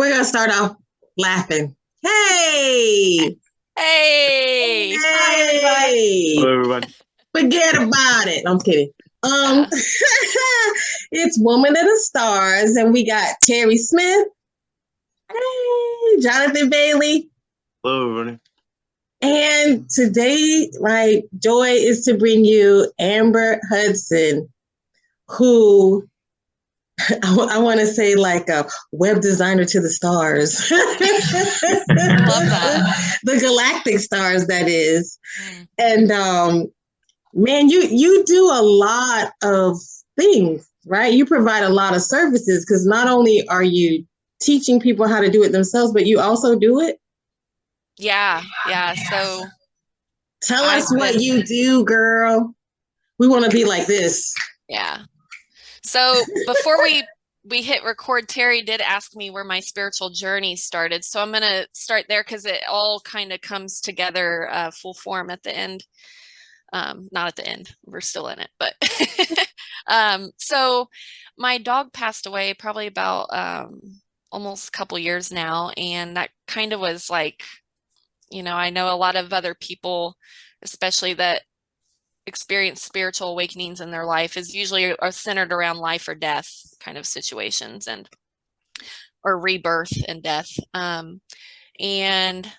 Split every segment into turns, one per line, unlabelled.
Yeah. We're gonna start off laughing. Hey!
Hey!
Hey!
Hello, everyone.
Forget about it. I'm kidding. Um, it's Woman of the Stars, and we got Terry Smith. Hey, Jonathan Bailey.
Hello, everybody.
And today, my joy is to bring you Amber Hudson, who I, want to say like a web designer to the stars.
Love that.
the galactic stars, that is.
Mm.
And um, man, you you do a lot of things, right? You provide a lot of services because not only are you teaching people how to do it themselves, but you also do it.
Yeah, yeah. So
Tell
I've
us what you do, girl. We want to be like this.
yeah. So before we we hit record, Terry did ask me where my spiritual journey started. So I'm gonna start there because it all kind of comes together uh, full form at the end. Um, not at the end. We're still in it, but um, so my dog passed away probably about um, almost a couple years now, and that kind of was like, you know, I know a lot of other people, especially that experience spiritual awakenings in their life is usually are centered around life or death kind of situations and or rebirth and death. Um and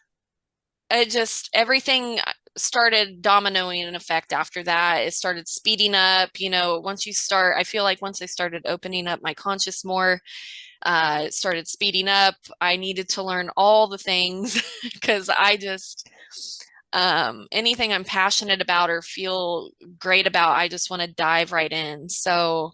it just everything started dominoing an effect after that. It started speeding up you know once you start i feel like once i started opening up my conscious more uh it started speeding up. I needed to learn all the things because i just um, anything I'm passionate about or feel great about, I just want to dive right in. So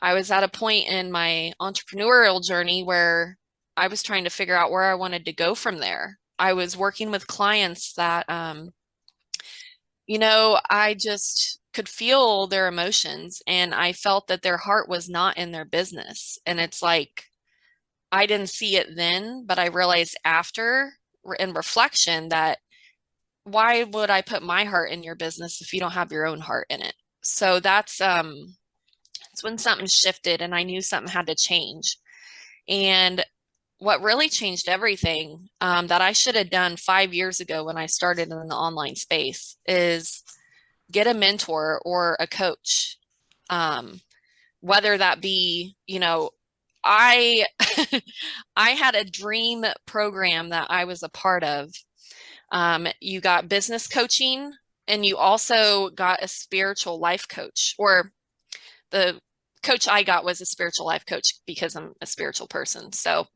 I was at a point in my entrepreneurial journey where I was trying to figure out where I wanted to go from there. I was working with clients that, um, you know, I just could feel their emotions and I felt that their heart was not in their business. And it's like, I didn't see it then, but I realized after in reflection that why would I put my heart in your business if you don't have your own heart in it? So that's um it's when something shifted and I knew something had to change. And what really changed everything um, that I should have done five years ago when I started in the online space is get a mentor or a coach. Um, whether that be, you know, I I had a dream program that I was a part of um, you got business coaching and you also got a spiritual life coach or the coach I got was a spiritual life coach because I'm a spiritual person. So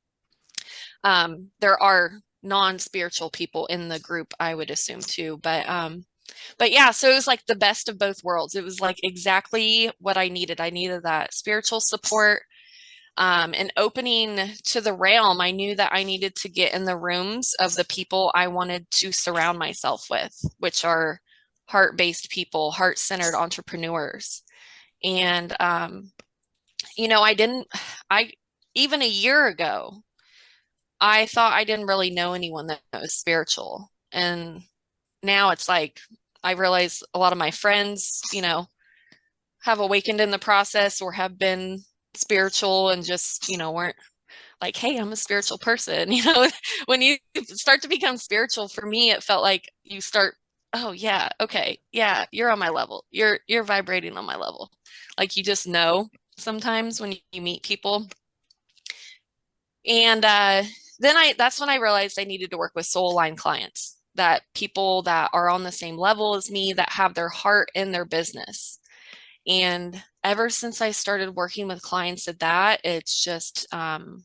um, there are non-spiritual people in the group, I would assume too, but um, but yeah, so it was like the best of both worlds. It was like exactly what I needed. I needed that spiritual support um, and opening to the realm, I knew that I needed to get in the rooms of the people I wanted to surround myself with, which are heart-based people, heart-centered entrepreneurs. And, um, you know, I didn't, I, even a year ago, I thought I didn't really know anyone that was spiritual. And now it's like, I realize a lot of my friends, you know, have awakened in the process or have been spiritual and just you know weren't like hey i'm a spiritual person you know? When you start to become spiritual for me it felt like you start oh yeah okay yeah you're on my level. You're you're vibrating on my level. Like you just know sometimes when you meet people. And uh then i that's when i realized i needed to work with soul aligned clients that people that are on the same level as me that have their heart in their business. And ever since I started working with clients at that, it's just, um,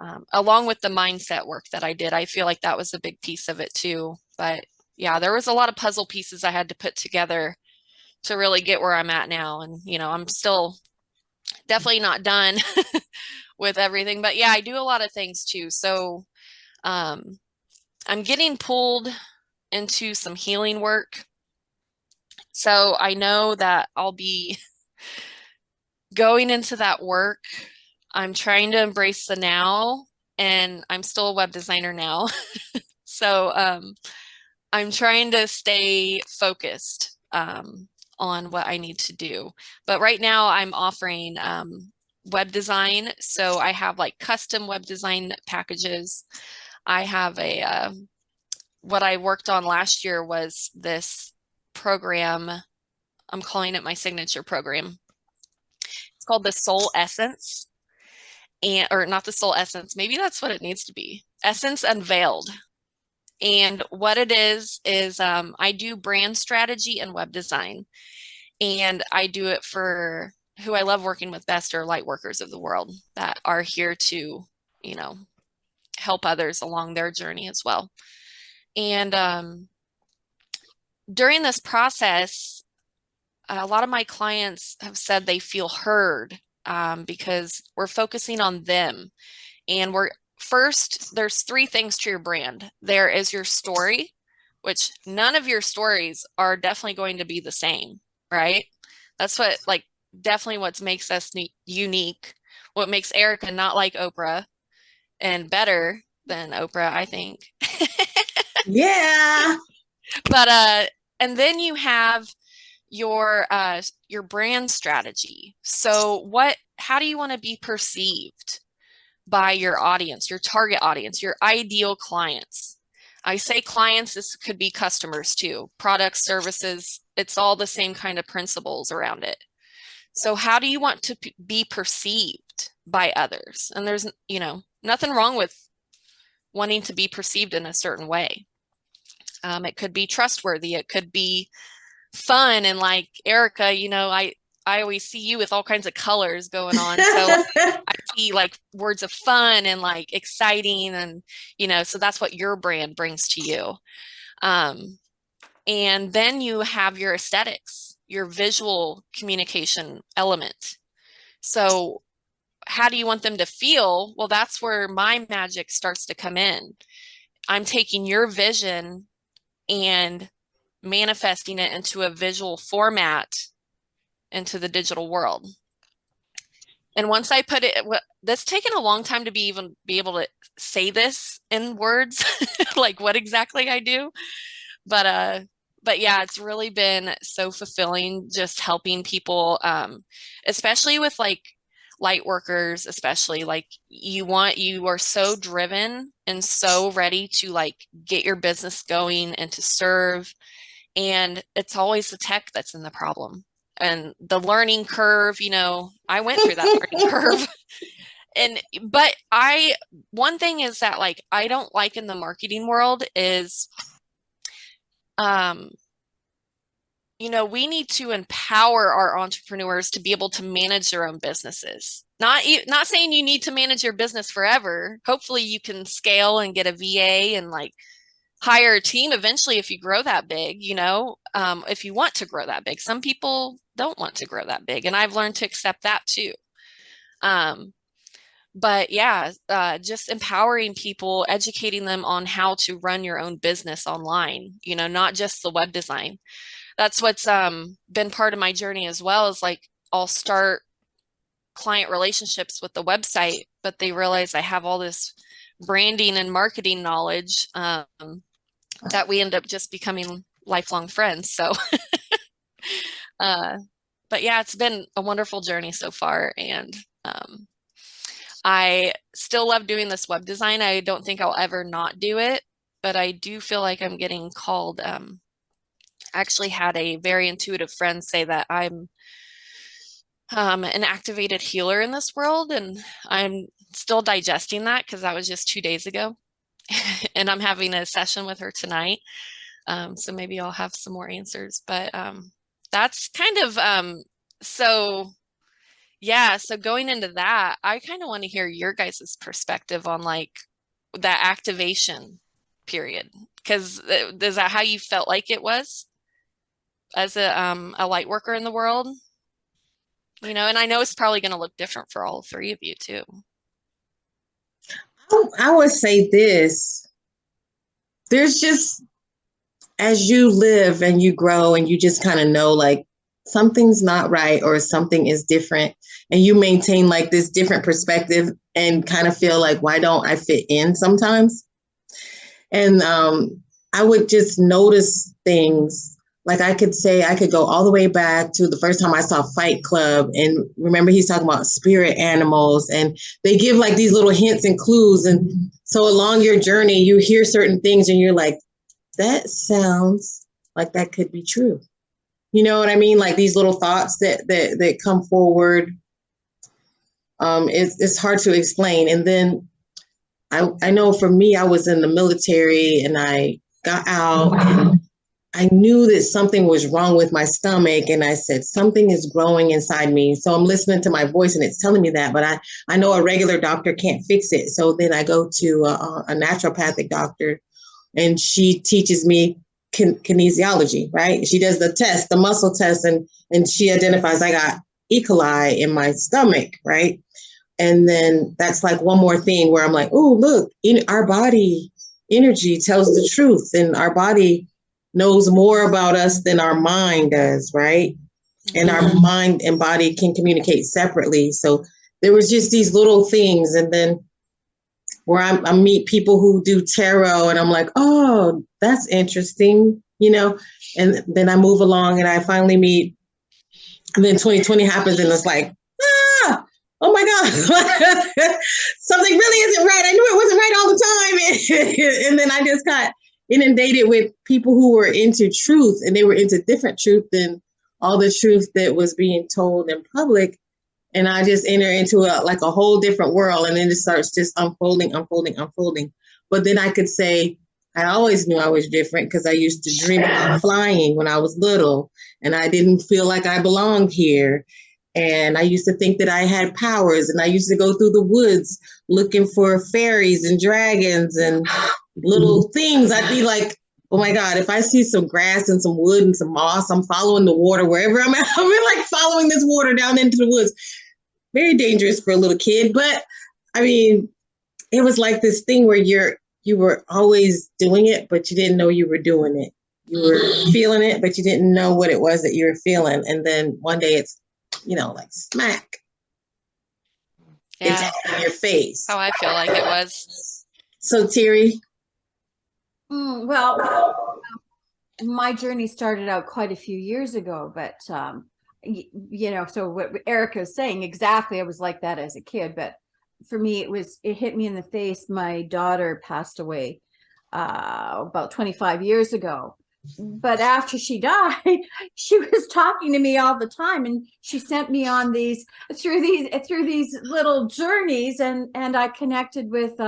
um, along with the mindset work that I did, I feel like that was a big piece of it too. But yeah, there was a lot of puzzle pieces I had to put together to really get where I'm at now. And, you know, I'm still definitely not done with everything, but yeah, I do a lot of things too. So, um, I'm getting pulled into some healing work so I know that I'll be going into that work. I'm trying to embrace the now and I'm still a web designer now. so um, I'm trying to stay focused um, on what I need to do. But right now I'm offering um, web design. So I have like custom web design packages. I have a, uh, what I worked on last year was this program. I'm calling it my signature program. It's called the Soul Essence and, or not the Soul Essence. Maybe that's what it needs to be. Essence Unveiled. And what it is, is um, I do brand strategy and web design. And I do it for who I love working with best are light workers of the world that are here to, you know, help others along their journey as well. And um, during this process, a lot of my clients have said they feel heard um, because we're focusing on them. And we're first, there's three things to your brand. There is your story, which none of your stories are definitely going to be the same, right? That's what like definitely what makes us unique. What makes Erica not like Oprah and better than Oprah, I think.
yeah.
But uh and then you have your uh your brand strategy. So what how do you want to be perceived by your audience, your target audience, your ideal clients? I say clients, this could be customers too, products, services, it's all the same kind of principles around it. So how do you want to be perceived by others? And there's, you know, nothing wrong with wanting to be perceived in a certain way. Um, it could be trustworthy. It could be fun. And like Erica, you know, I, I always see you with all kinds of colors going on. So I see like words of fun and like exciting and, you know, so that's what your brand brings to you. Um, and then you have your aesthetics your visual communication element. So how do you want them to feel? Well, that's where my magic starts to come in. I'm taking your vision and manifesting it into a visual format into the digital world. And once I put it, that's taken a long time to be even be able to say this in words, like what exactly I do. But uh, but yeah, it's really been so fulfilling just helping people, um, especially with like light workers, especially like you want, you are so driven and so ready to like get your business going and to serve. And it's always the tech that's in the problem and the learning curve, you know, I went through that learning curve. And, but I, one thing is that like, I don't like in the marketing world is um, you know, we need to empower our entrepreneurs to be able to manage their own businesses. Not not saying you need to manage your business forever. Hopefully you can scale and get a VA and like hire a team eventually if you grow that big, you know, um, if you want to grow that big. Some people don't want to grow that big and I've learned to accept that too. Um, but yeah, uh, just empowering people, educating them on how to run your own business online, you know, not just the web design. That's what's um, been part of my journey as well is like, I'll start client relationships with the website, but they realize I have all this branding and marketing knowledge um, that we end up just becoming lifelong friends. So, uh, but yeah, it's been a wonderful journey so far. And um, I still love doing this web design. I don't think I'll ever not do it, but I do feel like I'm getting called. Um, actually had a very intuitive friend say that I'm um, an activated healer in this world. And I'm still digesting that because that was just two days ago. and I'm having a session with her tonight. Um, so maybe I'll have some more answers, but um, that's kind of um, so yeah, so going into that, I kind of want to hear your guys' perspective on like that activation period. Because uh, is that how you felt like it was as a um, a light worker in the world? You know, and I know it's probably going to look different for all three of you too.
I would say this. There's just as you live and you grow and you just kind of know like something's not right or something is different and you maintain like this different perspective and kind of feel like why don't i fit in sometimes and um, i would just notice things like I could say I could go all the way back to the first time I saw Fight Club and remember he's talking about spirit animals and they give like these little hints and clues and so along your journey you hear certain things and you're like that sounds like that could be true. You know what I mean? Like these little thoughts that that that come forward. Um, it's it's hard to explain. And then I I know for me, I was in the military and I got out I knew that something was wrong with my stomach and I said something is growing inside me. So I'm listening to my voice and it's telling me that, but I I know a regular doctor can't fix it. So then I go to a, a naturopathic doctor and she teaches me kin- kinesiology, right? She does the test, the muscle test and and she identifies I got E. coli in my stomach, right? And then that's like one more thing where I'm like, oh, look, in our body energy tells the truth and our body knows more about us than our mind does, right? And our
Mhm.
mind and body can communicate separately. So there was just these little things, and then where I, I meet people who do tarot, and I'm like, oh, that's interesting, you know. And then I move along, and I finally meet. And then 2020 happens, and it's like, ah, oh my god, something really isn't right. I knew it wasn't right all the time, and then I just got inundated with people who were into truth and they were into different truth than all the truth that was being told in public. And i just enter into a like a whole different world and then it starts just unfolding unfolding unfolding. But then i could say i always knew i was different because i used to dream about flying when i was little and i didn't feel like i belonged here. And i used to think that i had powers and i used to go through the woods looking for fairies and dragons and little things. I'd be like, oh my God, if I see some grass and some wood and some moss, I'm following the water wherever I'm at. I'm like following this water down into the woods. Very dangerous for a little kid. But I mean, it was like this thing where you're you were always doing it, but you didn't know you were doing it. You were feeling it, but you didn't know what it was that you were feeling. And then one day it's, you know, like smack.
Yeah,
It's in your face.
how I feel like it was.
So Terry,
Mm, well, my journey started out quite a few years ago, but um, you know, so what Erica is saying exactly, I was like that as a kid, but for me, it was it hit me in the face. My daughter passed away uh, about 25 years ago, but after she died, she was talking to me all the time, and she sent me on these through these through these little journeys, and and I connected with.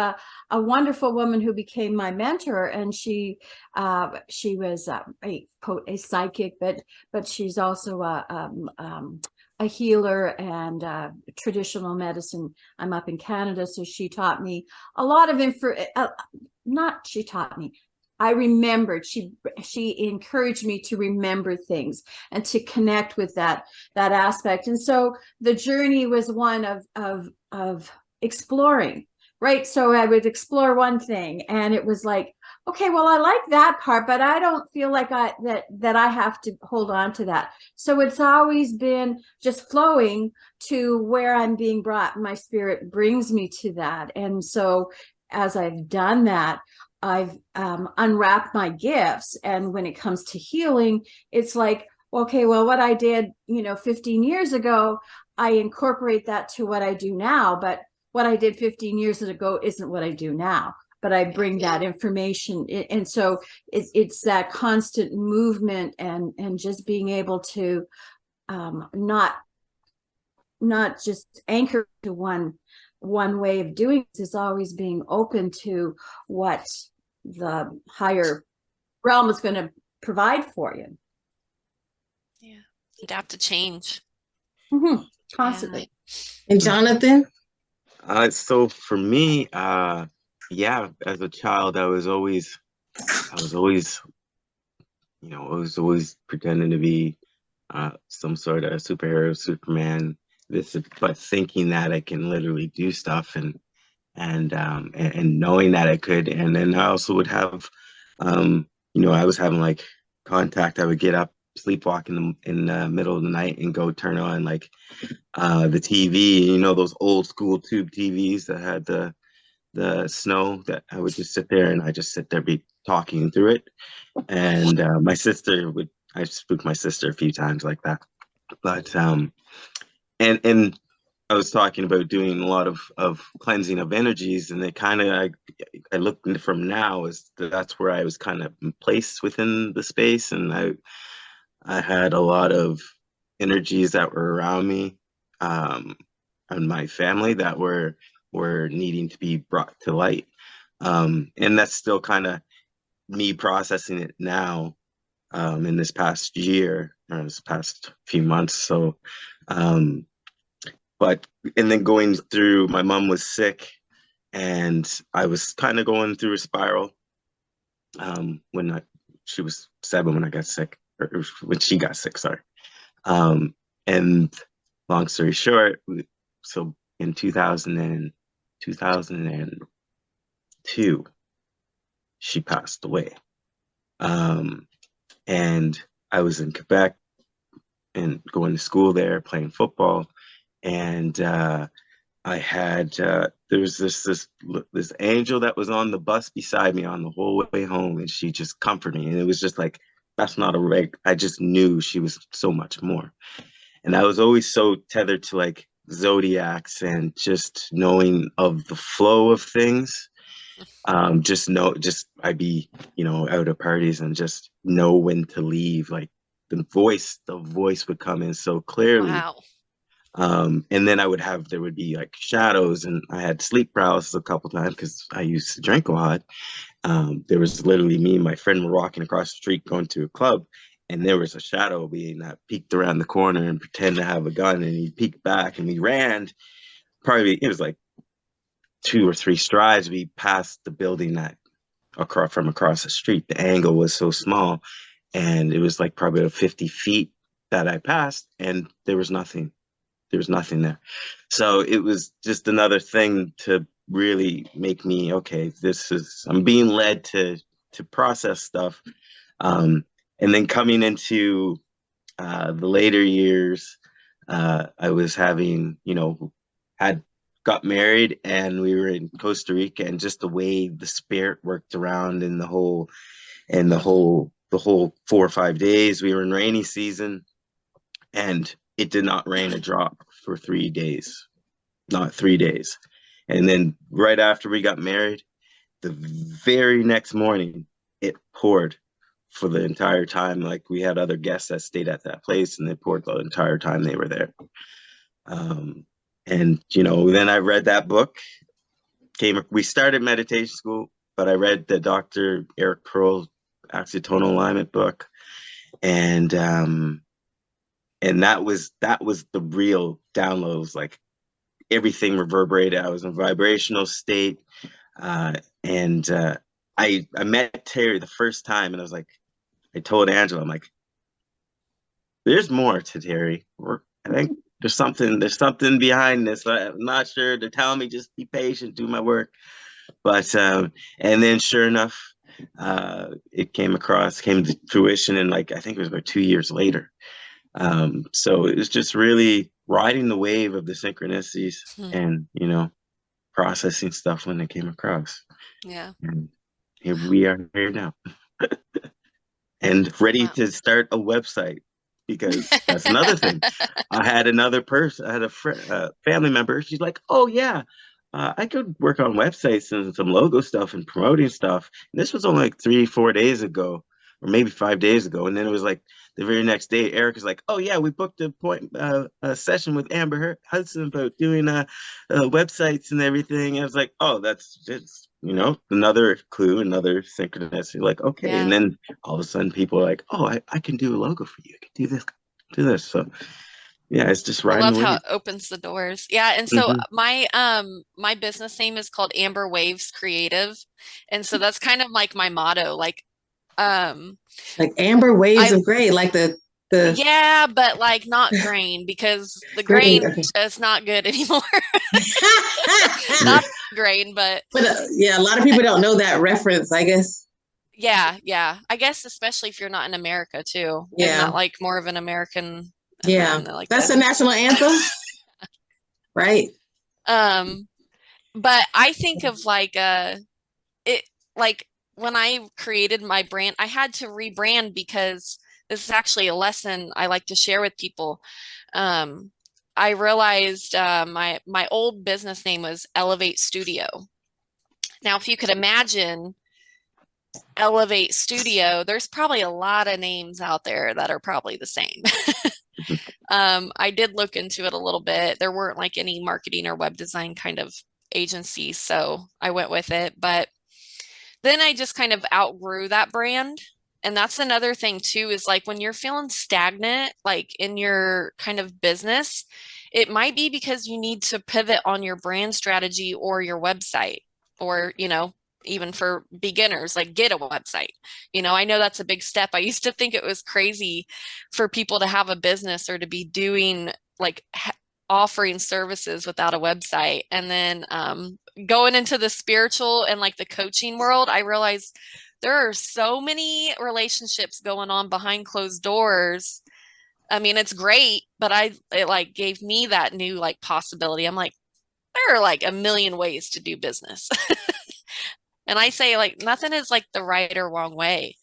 A wonderful woman who became my mentor and she uh, she was uh, a quote a psychic but but she's also a um, um, a healer and uh, traditional medicine i'm up in canada so she taught me a lot of info uh, not she taught me i remembered she she encouraged me to remember things and to connect with that that aspect. And so the journey was one of of of exploring right? So i would explore one thing and it was like okay well i like that part but i don't feel like i that that i have to hold on to that. So it's always been just flowing to where i'm being brought. My spirit brings me to that. And so as i've done that i've um, unwrapped my gifts and when it comes to healing it's like okay well what i did you know 15 years ago i incorporate that to what i do now but what I did 15 years ago isn't what I do now, but I bring that information. And so it, it's that constant movement and, and just being able to um, not, not just anchor to one, one way of doing it is always being open to what the higher realm is going to provide for you.
Yeah, adapt to change.
Mhm, Constantly.
and Jonathan,
Uh, so for me, uh, yeah, as a child, I was always, I was always, you know, I was always pretending to be uh, some sort of superhero, Superman. This, but thinking that I can literally do stuff and and um and, and knowing that I could, and then I also would have, um, you know, I was having like contact. I would get up, sleepwalk in the in the middle of the night, and go turn on like uh, the TV, you know, those old school tube TVs that had the the snow that I would just sit there and I just sit there be talking through it. And uh, my sister would I spooked my sister a few times like that. But um, and and I was talking about doing a lot of of cleansing of energies, and it kind of I I looked from now as that's where I was kind of placed within the space, and I I had a lot of energies that were around me, um, and my family that were were needing to be brought to light, um, and that's still kind of me processing it now um, in this past year or this past few months. So, um, but and then going through, my mom was sick, and I was kind of going through a spiral um, when I, she was seven when I got sick, or when she got sick. Sorry. Um, and long story short, so in 2000 and 2002, she passed away. Um, and I was in Quebec and going to school there, playing football, and uh, I had uh, there was this this this angel that was on the bus beside me on the whole way home, and she just comforted me, and it was just like that's not a reg. I just knew she was so much more, and I was always so tethered to like zodiacs and just knowing of the flow of things um just know just i'd be you know out at parties and just know when to leave like the voice the voice would come in so clearly.
Wow.
um and then i would have there would be like shadows and i had sleep paralysis a couple times because i used to drink a lot. Um there was literally me and my friend were walking across the street going to a club and there was a shadow being that peeked around the corner and pretend to have a gun and he peeked back and we ran. Probably it was like two or three strides we passed the building that across from across the street. The angle was so small and it was like probably 50 feet that i passed and there was nothing. There was nothing there. So it was just another thing to really make me okay this is i'm being led to to process stuff. Um and then coming into uh the later years uh i was having you know had got married and we were in Costa Rica and just the way the spirit worked around in the whole and the whole the whole four or five days. We were in rainy season and it did not rain a drop for three days not three days. And then right after we got married the very next morning it poured for the entire time. Like we had other guests that stayed at that place and they poured the entire time they were there. Um and you know then i read that book. Came we started meditation school but i read the dr eric pearl axiatonal alignment book. And um and that was that was the real downloads like everything reverberated. I was in vibrational state uh and uh i i met terry the first time and i was like i told angela i'm like there's more to terry. We're, i think there's something there's something behind this. I'm not sure. They're telling me just be patient do my work. But um and then sure enough uh it came across came to fruition and like i think it was about two years later. Um so it was just really riding the wave of the synchronicities
Hmm.
and you know processing stuff when they came across.
Yeah.
and here we are here now. And ready
Wow.
to start a website because that's another thing I had another person, I had a uh, family member. She's like, "Oh yeah, uh, I could work on websites and some logo stuff and promoting stuff." And this was only like three, four days ago, or maybe five days ago. And then it was like the very next day, Eric is like, "Oh yeah, we booked a point uh, a session with Amber Hudson about doing uh, uh, websites and everything." I was like, "Oh, that's just." You know, another clue, another synchronicity. Like, okay, and then all of a sudden, people are like, "Oh, I, I can do a logo for you. I can do this, do this." So, yeah, it's just
I love how it opens the doors. Yeah, and so
Mhm.
my um my business name is called Amber Waves Creative. And so that's kind of like my motto. Like um
Like amber waves
I-
of gray, like the the
yeah, but like not grain because the
Grain,
grain
okay.
is not good anymore. not grain, but
but uh, yeah, a lot of people don't know that reference, I guess.
yeah, yeah. I guess especially if you're not in America too.
Yeah.
like more of an American
Yeah.
like
That's
the-
the national anthem. right.
Um, but I think of like uh it like when I created my brand, I had to rebrand because this is actually a lesson I like to share with people. Um, I realized uh, my my old business name was Elevate Studio. Now, if you could imagine Elevate Studio, there's probably a lot of names out there that are probably the same. um, I did look into it a little bit. There weren't like any marketing or web design kind of agencies, so I went with it. But then I just kind of outgrew that brand. And that's another thing too, is like when you're feeling stagnant, like in your kind of business, it might be because you need to pivot on your brand strategy or your website or, you know, even for beginners, like get a website. You know, I know that's a big step. I used to think it was crazy for people to have a business or to be doing like offering services without a website. And then um, going into the spiritual and like the coaching world, I realized there are so many relationships going on behind closed doors. I mean, it's great, but I it like gave me that new like possibility. I'm like, there are like a million ways to do business. And I say like nothing is like the right or wrong way.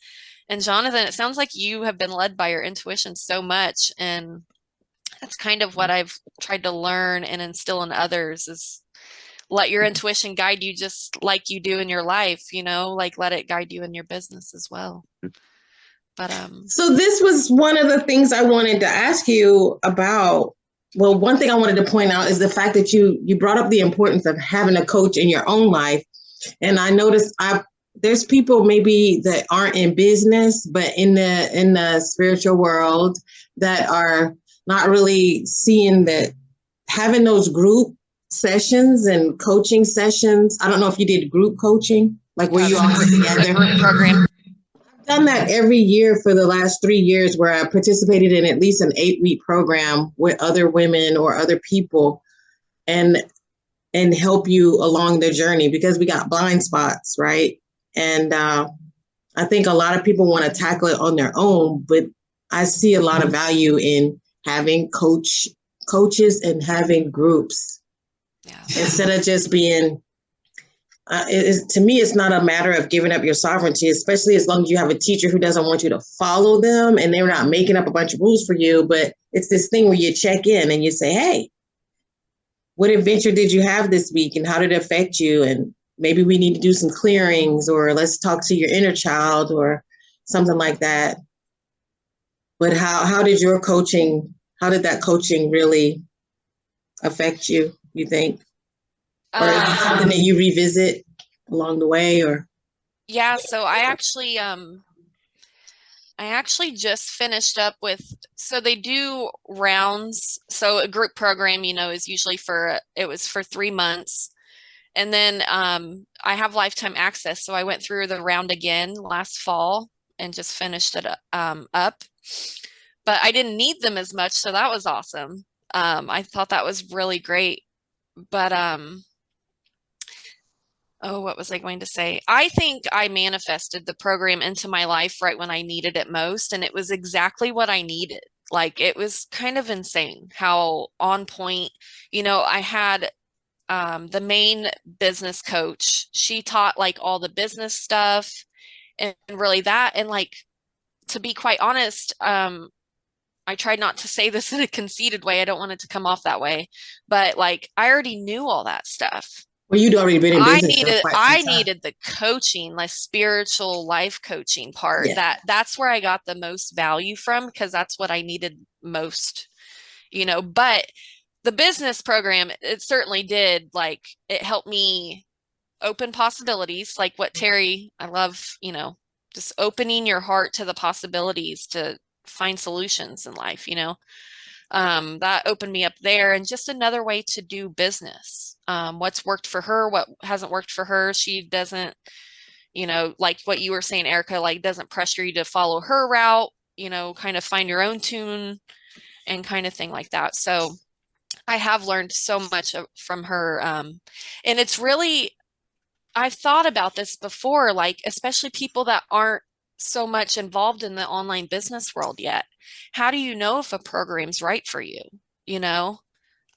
And Jonathan, it sounds like you have been led by your intuition so much. And that's kind of what mm-hmm. I've tried to learn and instill in others is let your intuition guide you just like you do in your life, you know, like let it guide you in your business as well. But um
so this was one of the things I wanted to ask you about. Well, one thing I wanted to point out is the fact that you you brought up the importance of having a coach in your own life and I noticed I there's people maybe that aren't in business, but in the in the spiritual world that are not really seeing that having those group sessions and coaching sessions. I don't know if you did group coaching, like where you all put together.
program.
I've done that every year for the last three years where I participated in at least an eight week program with other women or other people. And and help you along the journey because we got blind spots, right? And uh, I think a lot of people want to tackle it on their own, but I see a lot of value in having coach coaches and having groups yeah. instead of just being. Uh, to me, it's not a matter of giving up your sovereignty, especially as long as you have a teacher who doesn't want you to follow them and they're not making up a bunch of rules for you. But it's this thing where you check in and you say, "Hey, what adventure did you have this week and how did it affect you? And maybe we need to do some clearings or let's talk to your inner child or something like that. But how, how did your coaching, how did that coaching really affect you, you think? Or um, something that you revisit along the way or?
Yeah, so I actually um I actually just finished up with, so they do rounds. So a group program, you know, is usually for, it was for three months. And then um, I have lifetime access. So I went through the round again last fall and just finished it um, up. But I didn't need them as much. So that was awesome. Um, I thought that was really great. But um, oh, what was I going to say? I think I manifested the program into my life right when I needed it most. And it was exactly what I needed. Like it was kind of insane how on point, you know, I had um, the main business coach. She taught like all the business stuff and really that. And like, to be quite honest, um, I tried not to say this in a conceited way. I don't want it to come off that way, but like I already knew all that stuff.
Well, you'd already been in business.
I needed I needed the coaching, like spiritual life coaching part. Yeah. That that's where I got the most value from because that's what I needed most, you know. But the business program, it certainly did like it helped me open possibilities, like what mm-hmm. Terry, I love, you know, just opening your heart to the possibilities to find solutions in life, you know? Um, that opened me up there and just another way to do business um, what's worked for her what hasn't worked for her she doesn't you know like what you were saying erica like doesn't pressure you to follow her route you know kind of find your own tune and kind of thing like that. So i have learned so much from her um, and it's really i've thought about this before like especially people that aren't so much involved in the online business world yet. How do you know if a program's right for you you know?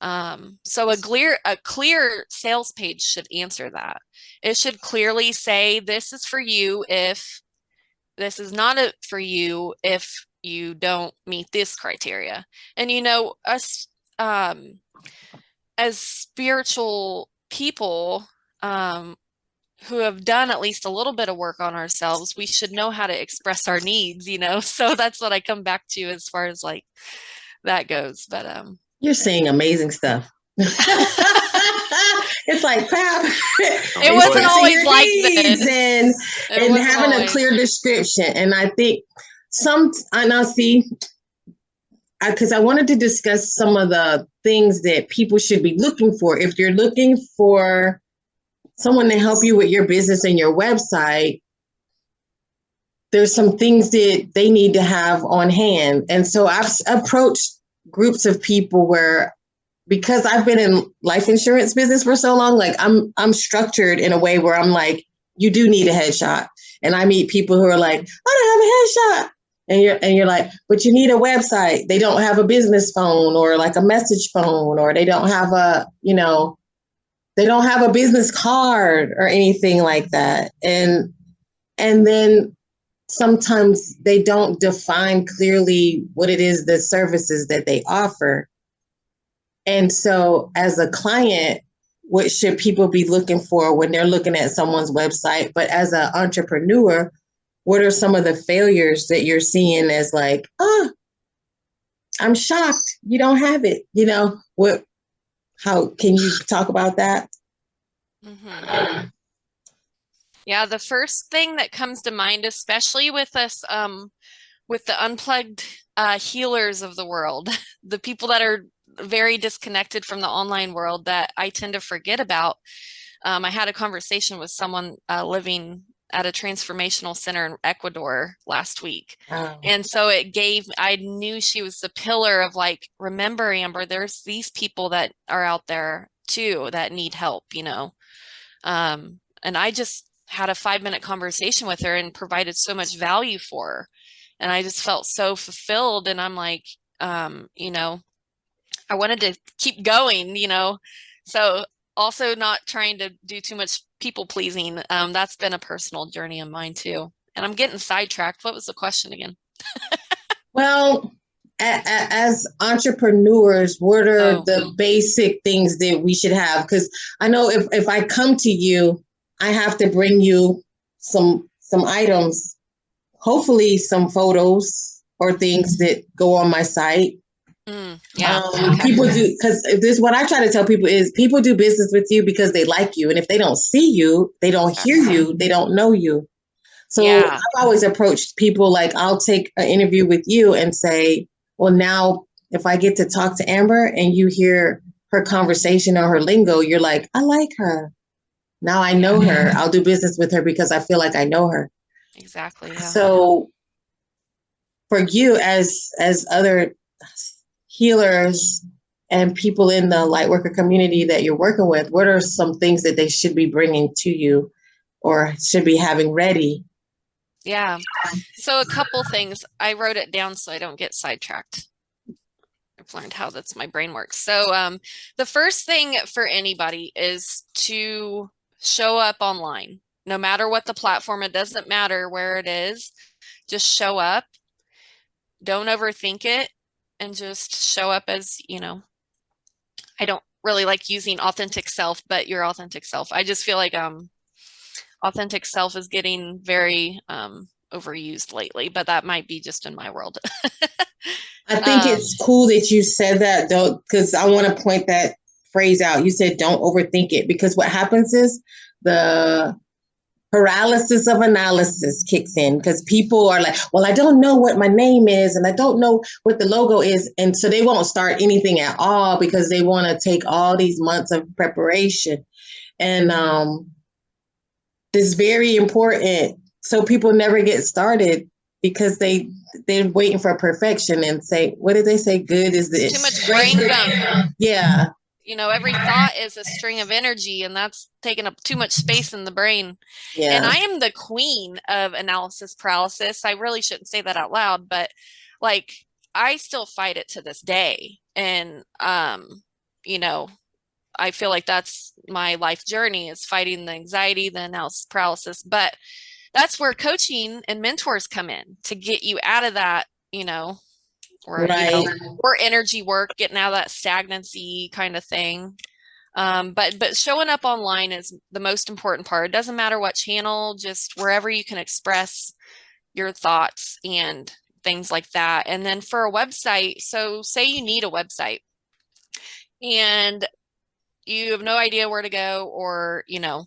Um, so a clear a clear sales page should answer that. It should clearly say this is for you if this is not a, for you if you don't meet this criteria. And you know, us um as spiritual people um who have done at least a little bit of work on ourselves, we should know how to express our needs, you know. So that's what I come back to as far as like that goes. But um
You're saying amazing stuff. it's like pap.
It wasn't always like this.
and
it
and having a clear description. And I think some, and I now see, because I, wanted to discuss some of the things that people should be looking for. If you're looking for someone to help you with your business and your website, there's some things that they need to have on hand. And so I've approached groups of people where because I've been in life insurance business for so long, like I'm I'm structured in a way where I'm like, you do need a headshot. And I meet people who are like, I don't have a headshot. And you're and you're like, but you need a website. They don't have a business phone or like a message phone, or they don't have a, you know, they don't have a business card or anything like that. And and then sometimes they don't define clearly what it is the services that they offer. And so, as a client, what should people be looking for when they're looking at someone's website? But as an entrepreneur, what are some of the failures that you're seeing as like, oh, I'm shocked you don't have it? You know, what, how can you talk about that?
Mhm. Yeah, the first thing that comes to mind, especially with us, um, with the unplugged uh, healers of the world, the people that are very disconnected from the online world that I tend to forget about. Um, I had a conversation with someone uh, living at a transformational center in Ecuador last week.
Um,
And so it gave, I knew she was the pillar of like, remember, Amber, there's these people that are out there too that need help, you know. Um, and I just had a five minute conversation with her and provided so much value for her. And I just felt so fulfilled. And I'm like, um, you know, I wanted to keep going, you know. So also not trying to do too much people pleasing. Um, that's been a personal journey of mine too. And I'm getting sidetracked. What was the question again?
Well, as entrepreneurs, what are
Oh.
the basic things that we should have? Because I know if, if I come to you, I have to bring you some some items, hopefully some photos or things that go on my site.
Mm, yeah.
Um,
okay.
People do because this what I try to tell people is people do business with you because they like you, and if they don't see you, they don't hear you, they don't know you. So
Yeah.
I've always approached people like I'll take an interview with you and say, well, now if I get to talk to Amber and you hear her conversation or her lingo, you're like, I like her. Now I know her. I'll do business with her because I feel like I know her.
Exactly. Yeah.
So for you as as other healers and people in the light worker community that you're working with, what are some things that they should be bringing to you or should be having ready?
Yeah. So a couple things. I wrote it down so I don't get sidetracked. I've learned how that's my brain works. So um the first thing for anybody is to show up online. No matter what the platform, it doesn't matter where it is. Just show up. Don't overthink it and just show up as, you know, I don't really like using authentic self, but your authentic self. I just feel like um authentic self is getting very um overused lately, but that might be just in my world.
I think
Um,
it's cool that you said that though, because I want to point that phrase out. You said don't overthink it because what happens is the paralysis of analysis kicks in because people are like, well, I don't know what my name is and I don't know what the logo is. And so they won't start anything at all because they want to take all these months of preparation. And um, it's very important. So people never get started because they they're waiting for perfection and say, what did they say? Good is this.
Too much brain gunk.
Yeah.
You know, every thought is a string of energy and that's taking up too much space in the brain.
Yeah.
And I am the queen of analysis paralysis. I really shouldn't say that out loud, but like I still fight it to this day. And um, you know, I feel like that's my life journey is fighting the anxiety, the analysis paralysis. But that's where coaching and mentors come in to get you out of that, you know, or you know, or energy work, getting out of that stagnancy kind of thing. Um, but but showing up online is the most important part. It doesn't matter what channel, just wherever you can express your thoughts and things like that. And then for a website, so say you need a website and you have no idea where to go or, you know,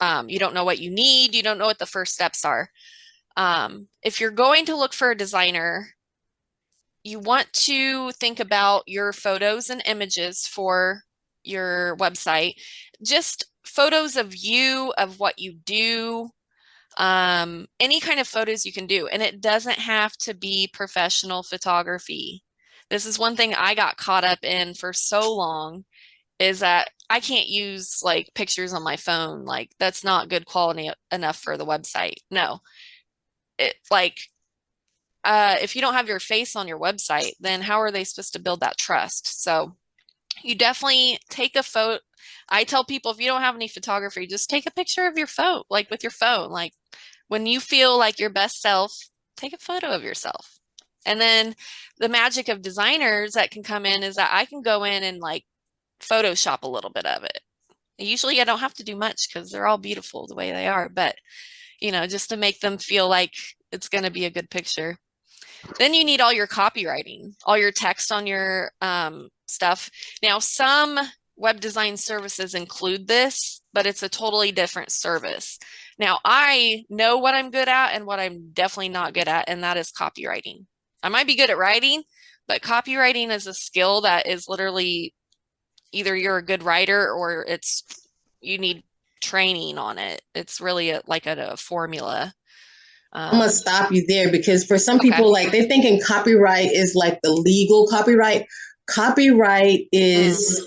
um, you don't know what you need, you don't know what the first steps are. Um, if you're going to look for a designer, you want to think about your photos and images for your website, just photos of you, of what you do, um, any kind of photos you can do. And it doesn't have to be professional photography. This is one thing I got caught up in for so long is that I can't use like pictures on my phone. Like that's not good quality enough for the website. No, it like, uh, if you don't have your face on your website, then how are they supposed to build that trust? So you definitely take a photo. I tell people if you don't have any photography, just take a picture of your phone, like with your phone. Like when you feel like your best self, take a photo of yourself. And then the magic of designers that can come in is that I can go in and like Photoshop a little bit of it. Usually I don't have to do much because they're all beautiful the way they are, but you know, just to make them feel like it's going to be a good picture. Then you need all your copywriting, all your text on your um, stuff. Now, some web design services include this, but it's a totally different service. Now, I know what I'm good at and what I'm definitely not good at, and that is copywriting. I might be good at writing, but copywriting is a skill that is literally either you're a good writer or it's you need training on it. It's really a, like a, a formula.
Um, I'm gonna stop you there because for some okay. people, like they're thinking copyright is like the legal copyright. Copyright is mm-hmm.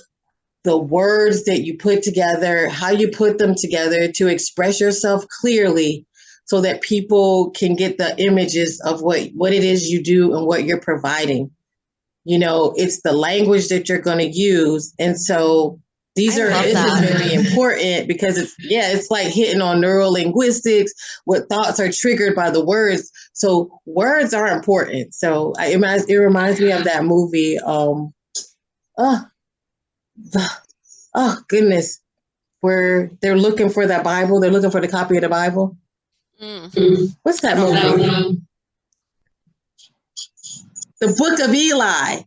the words that you put together, how you put them together to express yourself clearly so that people can get the images of what what it is you do and what you're providing you know it's the language that you're going to use and so these I are this that. is very important because it's yeah it's like hitting on neural linguistics what thoughts are triggered by the words so words are important so I, it, reminds, it reminds me of that movie um oh the, oh goodness where they're looking for that bible they're looking for the copy of the bible Mm. What's that movie? The Book of Eli.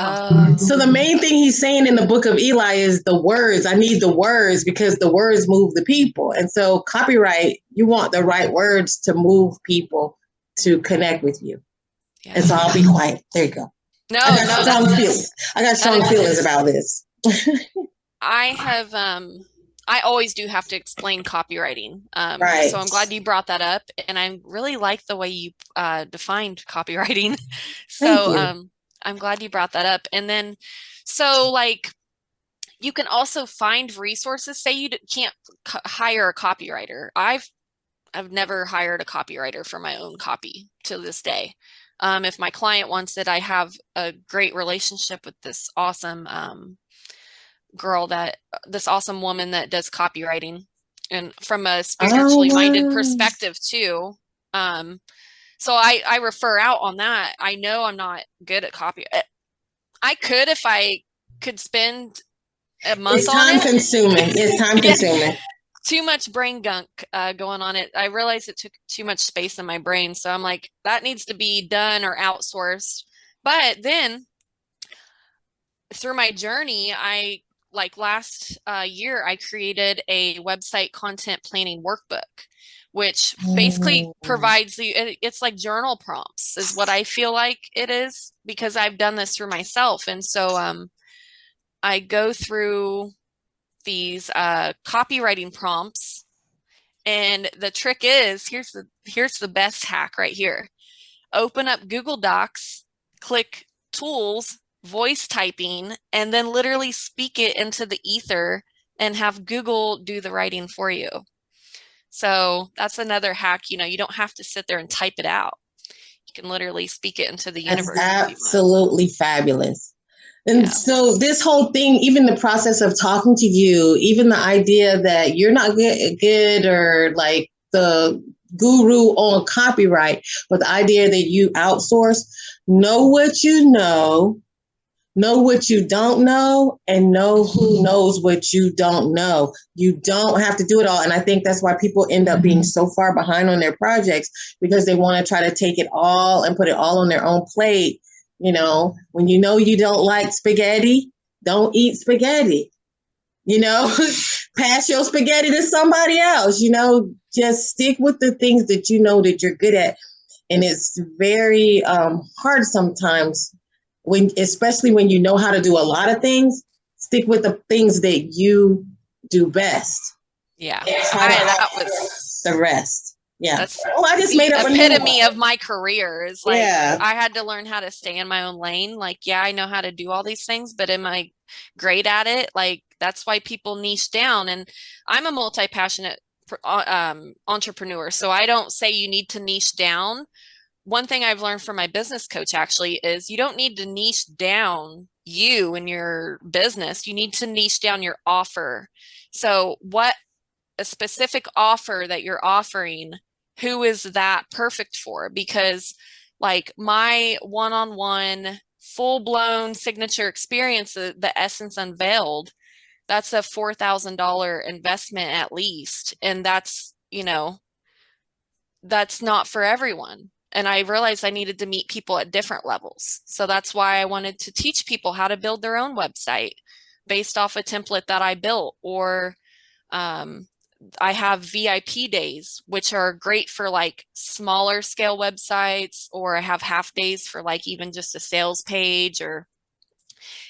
Uh, so the main thing he's saying in the book of Eli is the words. I need the words because the words move the people. And so copyright, you want the right words to move people to connect with you. Yeah. And so I'll be quiet. There you go.
No, I got
no, strong feelings. I got strong feelings about this.
I have um I always do have to explain copywriting. Um,
right.
So I'm glad you brought that up, and I really like the way you uh, defined copywriting. so um, I'm glad you brought that up. And then, so like, you can also find resources. Say you can't hire a copywriter. I've I've never hired a copywriter for my own copy to this day. Um, if my client wants it, I have a great relationship with this awesome um, girl that this awesome woman that does copywriting and from a spiritually oh, minded perspective too um so i i refer out on that. I know i'm not good at copy eh, i could if i could spend a month
it's time
it.
consuming it's time consuming
too much brain gunk uh, going on it. I realized it took too much space in my brain so i'm like that needs to be done or outsourced. But then through my journey i like last uh, year, I created a website content planning workbook, which basically oh. provides the, it's like journal prompts is what I feel like it is because I've done this for myself. And so um, I go through these uh, copywriting prompts and the trick is here's the here's the best hack right here. Open up Google Docs, click tools voice typing and then literally speak it into the ether and have Google do the writing for you. So that's another hack. You know, you don't have to sit there and type it out. You can literally speak it into the universe.
absolutely fabulous. And yeah. so this whole thing, even the process of talking to you, even the idea that you're not good, good or like the guru on copyright, but the idea that you outsource, know what you know, know what you don't know, and know who knows what you don't know. You don't have to do it all. And I think that's why people end up being so far behind on their projects because they want to try to take it all and put it all on their own plate. You know, when you know you don't like spaghetti, don't eat spaghetti. You know, pass your spaghetti to somebody else. You know, just stick with the things that you know that you're good at. And it's very um, hard sometimes when, especially when you know how to do a lot of things, stick with the things that you do best.
Yeah. I,
try to
that was
the rest. Yeah.
that's
oh, I just
the
made up
epitome of my career is like
Yeah.
I had to learn how to stay in my own lane. Like, yeah, I know how to do all these things, but am I great at it? Like, that's why people niche down. And I'm a multi-passionate uh, um, entrepreneur. So I don't say you need to niche down. One thing I've learned from my business coach actually is you don't need to niche down you and your business. You need to niche down your offer. So what a specific offer that you're offering who is that perfect for because like my one-on-one full-blown signature experience the, the essence unveiled that's a $4000 investment at least and that's you know that's not for everyone and i realized i needed to meet people at different levels so that's why i wanted to teach people how to build their own website based off a template that i built or um, I have VIP days, which are great for like smaller scale websites, or I have half days for like even just a sales page or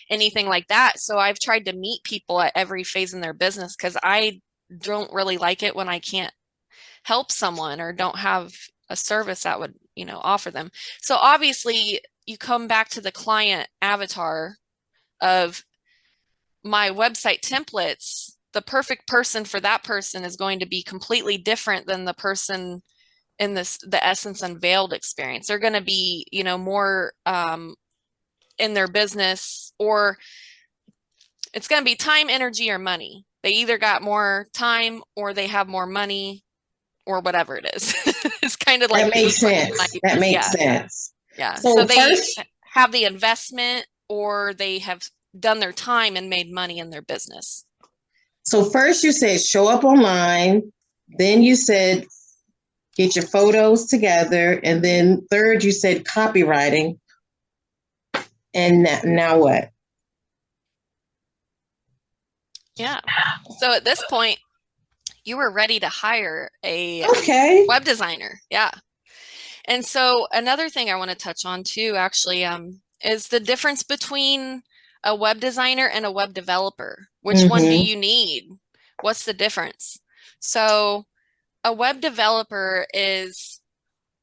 anything like that. So I've tried to meet people at every phase in their business because I don't really like it when I can't help someone or don't have a service that would, you know, offer them. So obviously you come back to the client avatar of my website templates the perfect person for that person is going to be completely different than the person in this the essence unveiled experience. They're going to be you know more um in their business or it's going to be time energy or money. They either got more time or they have more money or whatever it is kind of like
that makes sense.
like-
That makes
yeah,
sense.
yeah
So
so, they
first-
have the investment or they have done their time and made money in their business
So first you said show up online, then you said get your photos together, and then third you said copywriting. And now what?
Yeah. So at this point, you were ready to hire a
Okay.
web designer. Yeah. And so another thing I want to touch on too, actually, um, is the difference between a web designer and a web developer. Which one do
Mhm.
you need? What's the difference? So a web developer is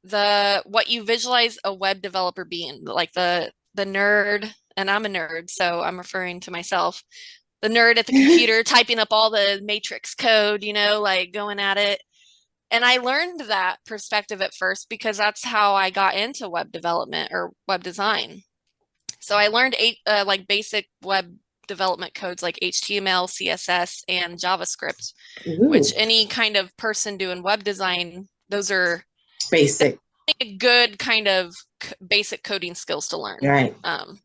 the what you visualize a web developer being, like the the nerd, and I'm a nerd, so I'm referring to myself. The nerd at the computer typing up all the matrix code, you know, like going at it. And I learned that perspective at first because that's how I got into web development or web design. So I learned eight, uh, like basic web development codes like HTML, CSS, and JavaScript,
Ooh,
which any kind of person doing web design, those are
basic.
good kind of c- basic coding skills to learn.
Right.
Um,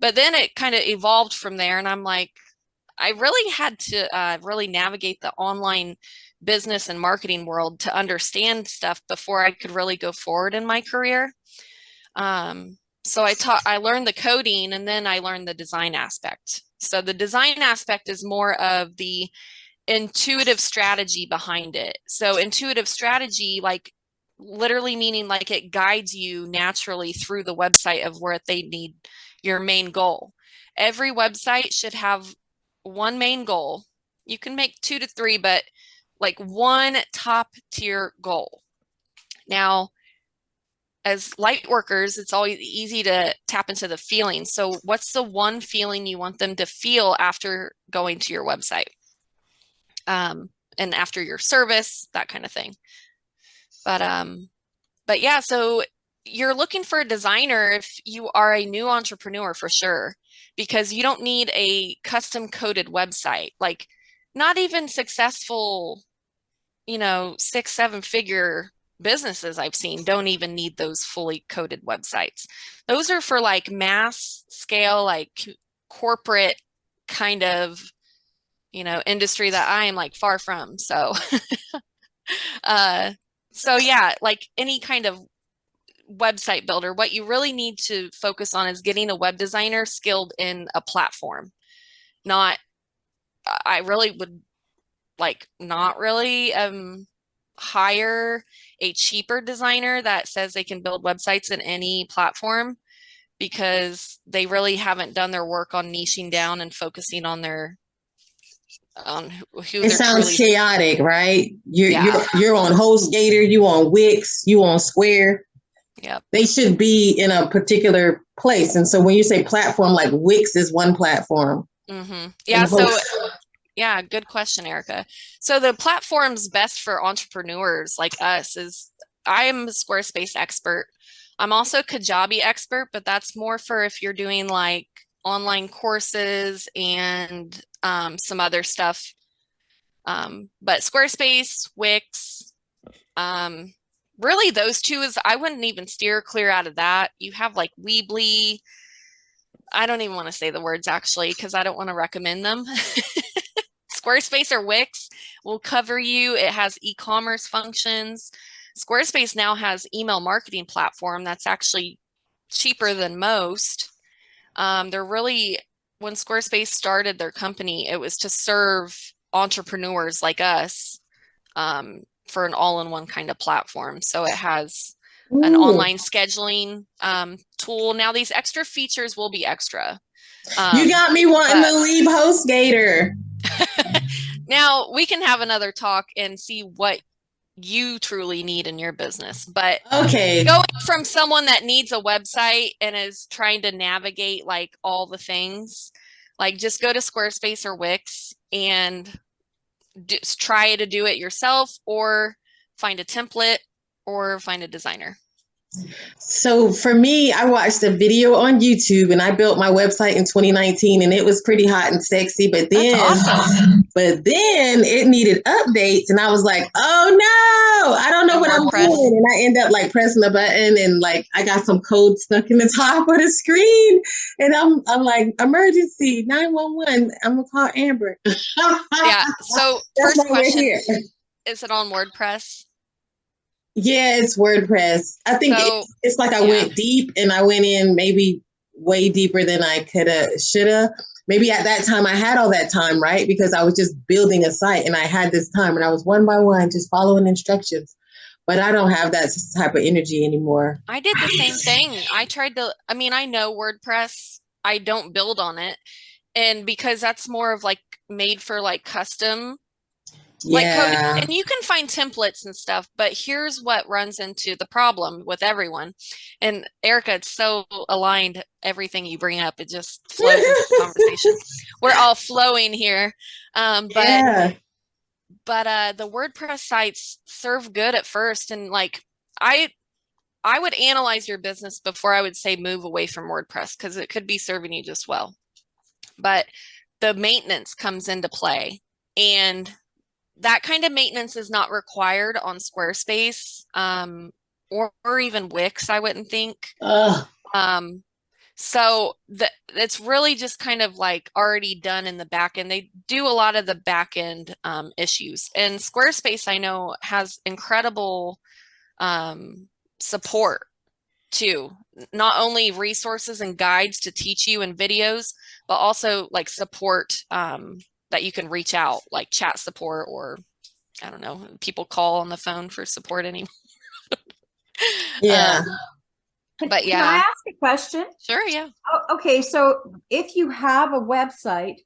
but then it kind of evolved from there, and I'm like, I really had to uh, really navigate the online business and marketing world to understand stuff before I could really go forward in my career. Um, so I taught, I learned the coding, and then I learned the design aspect. So the design aspect is more of the intuitive strategy behind it. So intuitive strategy, like literally meaning like it guides you naturally through the website of where they need your main goal. Every website should have one main goal. You can make two to three, but like one top tier goal. Now, as light workers, it's always easy to tap into the feeling. So, what's the one feeling you want them to feel after going to your website? Um, and after your service, that kind of thing. But um, but yeah, so you're looking for a designer if you are a new entrepreneur for sure, because you don't need a custom coded website. Like, not even successful, you know, six, seven figure businesses I've seen don't even need those fully coded websites. Those are for like mass scale, like corporate kind of, you know, industry that I am like far from. So, uh, so yeah, like any kind of website builder, what you really need to focus on is getting a web designer skilled in a platform. Not, I really would like not really um hire a cheaper designer that says they can build websites in any platform because they really haven't done their work on niching down and focusing on their on who
it sounds chaotic, right? You're,
Yeah.
you're you're on HostGator, you on Wix, you on Square.
Yep.
They should be in a particular place. And so when you say platform, like Wix is one platform.
hmm Yeah. So Yeah, good question, Erica. So the platform's best for entrepreneurs like us is I am a Squarespace expert. I'm also a Kajabi expert, but that's more for if you're doing like online courses and um, some other stuff. Um, but Squarespace, Wix, um, really those two is I wouldn't even steer clear out of that. You have like Weebly. I don't even want to say the words actually because I don't want to recommend them. Squarespace or Wix will cover you. It has e-commerce functions. Squarespace now has email marketing platform that's actually cheaper than most. Um, they're really, when Squarespace started their company, it was to serve entrepreneurs like us um, for an all-in-one kind of platform. So it has an online scheduling um, tool. Now these extra features will be extra.
you
Um,
got me wanting to leave HostGator.
now we can have another talk and see what you truly need in your business. But
Okay.
going from someone that needs a website and is trying to navigate like all the things, like just go to Squarespace or Wix and just try to do it yourself or find a template or find a designer.
So for me, I watched a video on YouTube and I built my website in 2019 and it was pretty hot and sexy. But then,
awesome.
but then it needed updates and I was like, oh no, I don't know
No
what I'm
WordPress.
doing. And I end up like pressing a button and like I got some code stuck in the top of the screen. And I'm, I'm like, emergency 911. I'm gonna call Amber.
Yeah. So
That's
first question, is it on WordPress?
Yeah, it's WordPress. I think
So
it's, it's like I
yeah.
went deep and I went in maybe way deeper than I could have, should have. Maybe at that time I had all that time, right? Because I was just building a site and I had this time and I was one by one just following instructions. But I don't have that type of energy anymore.
I did the same thing. I tried to, I mean, I know WordPress. I don't build on it. And because that's more of like made for like custom, like.
Yeah.
And you can find templates and stuff, but here's what runs into the problem with everyone. And Erica, it's so aligned. Everything you bring up, it just flows into the conversation. We're all flowing here. Um, but
yeah.
but uh the wordpress sites serve good at first and like i i would analyze your business before i would say move away from wordpress because it could be serving you just well but the maintenance comes into play and that kind of maintenance is not required on squarespace um or, or even wix i wouldn't think um, so the, it's really just kind of like already done in the back end. They do a lot of the back end um, issues. And Squarespace, I know, has incredible um, support too. Not only resources and guides to teach you and videos, but also like support um, that you can reach out, like chat support or I don't know, people call on the phone for support anymore.
Yeah.
Um,
Can-
But
Can I ask a question?
sure, yeah.
Oh, okay, so if you have a website,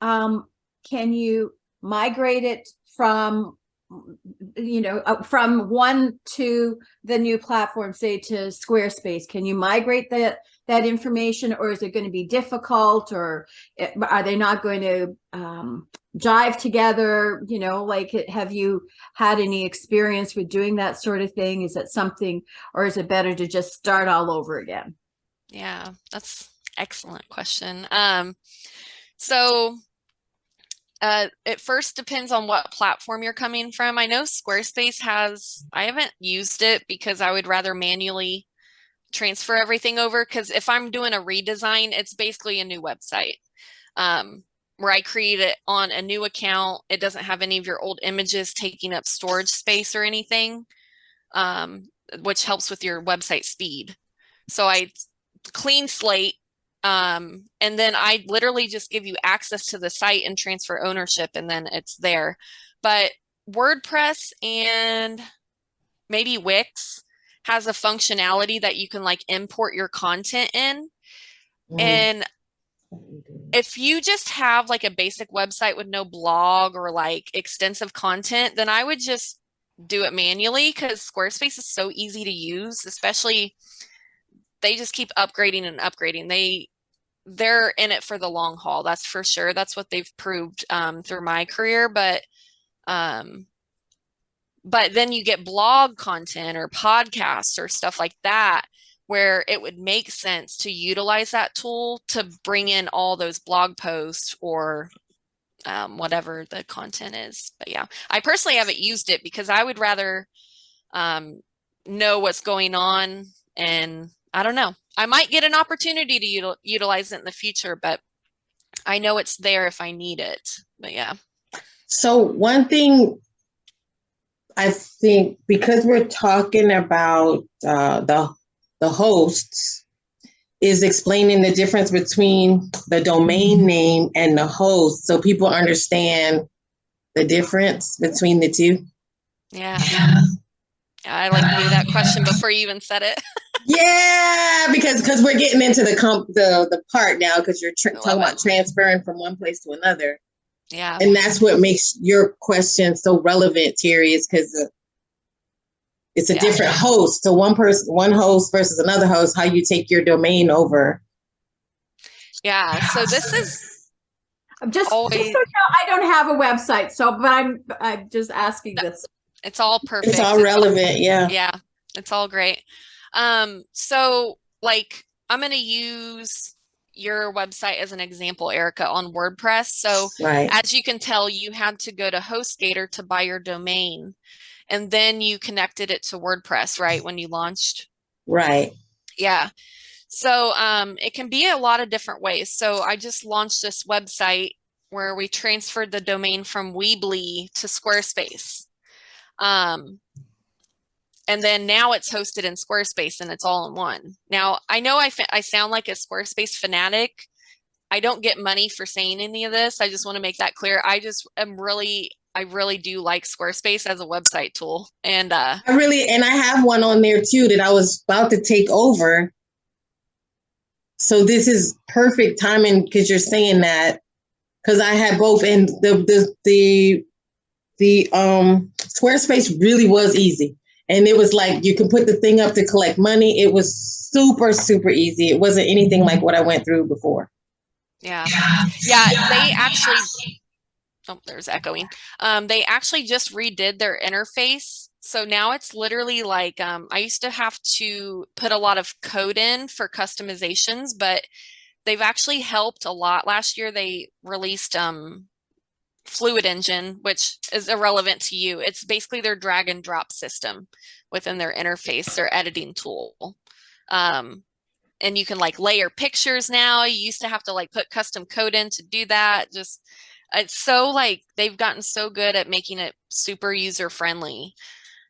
um, can you migrate it from, you know, uh, from one to the new platform, say to Squarespace? Can you migrate that that information, or is it going to be difficult, or eh, are they not going to um, jive together? You know, like have you had any experience with doing that sort of thing? Is that something, or is it better to just start all over again?
Yeah, that's excellent question. Um, so Uh, it first depends on what platform you're coming from. I know Squarespace has, I haven't used it because I would rather manually transfer everything over because if I'm doing a redesign, it's basically a new website. Um, where I create it on a new account. It doesn't have any of your old images taking up storage space or anything, um, which helps with your website speed. So I clean slate um, and then I literally just give you access to the site and transfer ownership and then it's there. But WordPress and maybe Wix has a functionality that you can like import your content in. Mm. And if you just have like a basic website with no blog or like extensive content, then I would just do it manually because Squarespace is so easy to use, especially they just keep upgrading and upgrading. They they're in it for the long haul. That's for sure. That's what they've proved um, through my career. But um, but then you get blog content or podcasts or stuff like that where it would make sense to utilize that tool to bring in all those blog posts or um, whatever the content is. But yeah, I personally haven't used it because I would rather um, know what's going on and I don't know. I might get an opportunity to util utilize it in the future, but I know it's there if I need it. But yeah.
So one thing I think because we're talking about uh, the the hosts is explaining the difference between the domain name and the host so people understand the difference between the two.
Yeah. yeah. I like knew that question before you even said it.
yeah, because because we're getting into the comp the the part now because you're talking about transferring from one place to another.
Yeah,
and that's what makes your question so relevant, Terry, is because it's a yeah. different host. So one person, one host versus another host, how you take your domain over.
Yeah. So this is.
I'm just, always, just so you know, I don't have a website, so but I'm I'm just asking this.
It's all perfect.
It's all relevant. All, yeah.
Yeah. It's all great. Um. So like, I'm going to use your website as an example, Erica, on WordPress. So right. as you can tell, you had to go to HostGator to buy your domain and then you connected it to WordPress, right? When you launched?
Right.
Yeah. So um, it can be a lot of different ways. So I just launched this website where we transferred the domain from Weebly to Squarespace. Um, and then now it's hosted in Squarespace and it's all in one. Now, I know I, I sound like a Squarespace fanatic. I don't get money for saying any of this. I just want to make that clear. I just am really I really do like Squarespace as a website tool. And uh,
I really, and I have one on there too that I was about to take over. So this is perfect timing because you're saying that because I had both and the, the, the, the um, Squarespace really was easy. And it was like you can put the thing up to collect money. It was super, super easy. It wasn't anything like what I went through before.
Yeah. Yeah. They actually oh, there's echoing. Um, they actually just redid their interface. So now it's literally like, um, I used to have to put a lot of code in for customizations, but they've actually helped a lot. Last year they released um, Fluid Engine, which is irrelevant to you. It's basically their drag and drop system within their interface, their editing tool. Um, and you can like layer pictures now. You used to have to like put custom code in to do that. Just it's so like they've gotten so good at making it super user friendly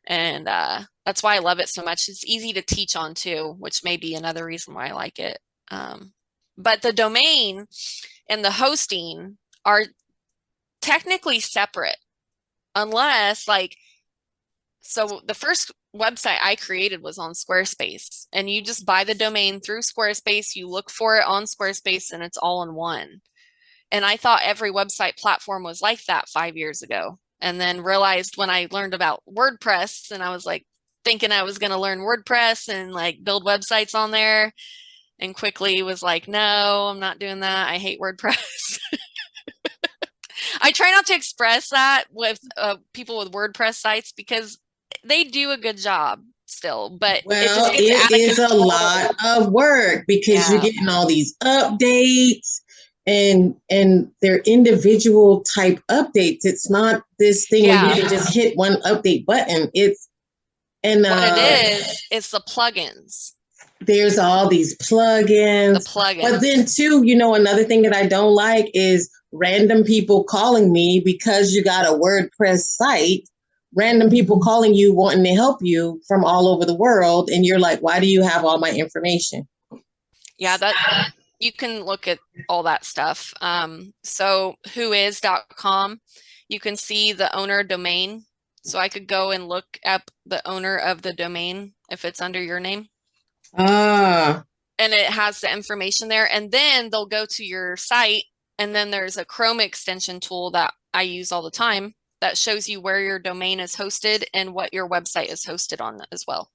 and uh, that's why i love it so much it's easy to teach on too which may be another reason why i like it um, but the domain and the hosting are technically separate unless like so the first website I created was on Squarespace and you just buy the domain through Squarespace, you look for it on Squarespace and it's all in one. And I thought every website platform was like that five years ago. And then realized when I learned about WordPress and I was like thinking I was going to learn WordPress and like build websites on there and quickly was like, no, I'm not doing that. I hate WordPress. I try not to express that with uh, people with WordPress sites because they do a good job still, but
well, it, it is a lot of work because yeah. you're getting all these updates and and they're individual type updates. It's not this thing where you can just hit one update button. It's and
What
uh,
it is, is the plugins,
there's all these
the
plugins.
plugins.
But then too, you know, another thing that I don't like is random people calling me because you got a WordPress site. Random people calling you wanting to help you from all over the world, and you're like, "Why do you have all my information?"
Yeah, that you can look at all that stuff. Um, so whois.com, you can see the owner domain. So I could go and look up the owner of the domain if it's under your name.
Ah,
and it has the information there. And then they'll go to your site, and then there's a Chrome extension tool that I use all the time that shows you where your domain is hosted and what your website is hosted on as well.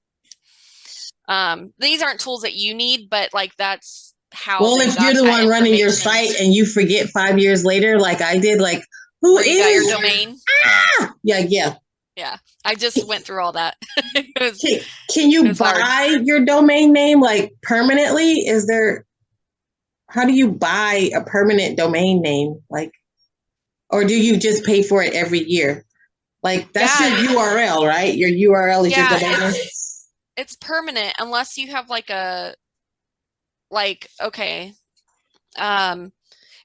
Um, these aren't tools that you need, but like that's how.
well, if you're the one running your site and you forget five years later, like I did, like who
where you got your domain.
Yeah, yeah. Yeah.
I just went through all that. Was-
Can, can you
It's hard.
buy your domain name like permanently? Is there? How do you buy a permanent domain name? Like, or do you just pay for it every year? Like that's
Yeah.
your URL, right? Your URL is
Yeah,
your domain name.
it's, it's permanent unless you have like a like okay um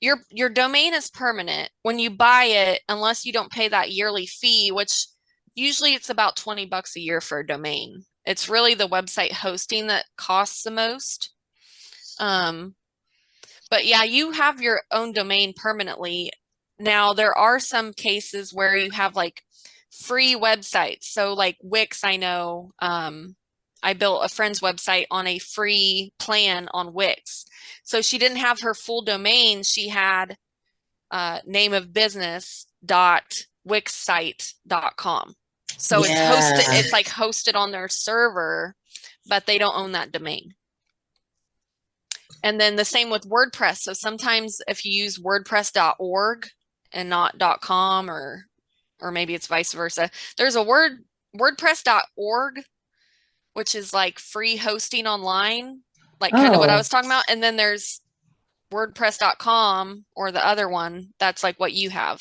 your your domain is permanent when you buy it unless you don't pay that yearly fee which usually it's about 20 bucks a year for a domain it's really the website hosting that costs the most um but yeah you have your own domain permanently now there are some cases where you have like free websites so like wix i know um I built a friend's website on a free plan on Wix. So she didn't have her full domain. She had uh, name of business dot com. So it's hosted, it's like hosted on their server, but they don't own that domain. And then the same with WordPress. So sometimes if you use wordpress.org and not .com or or maybe it's vice versa, there's a word wordpress.org which is like free hosting online, like kind of what I
Oh.
was talking about. And then there's wordpress.com or the other one that's like what you have.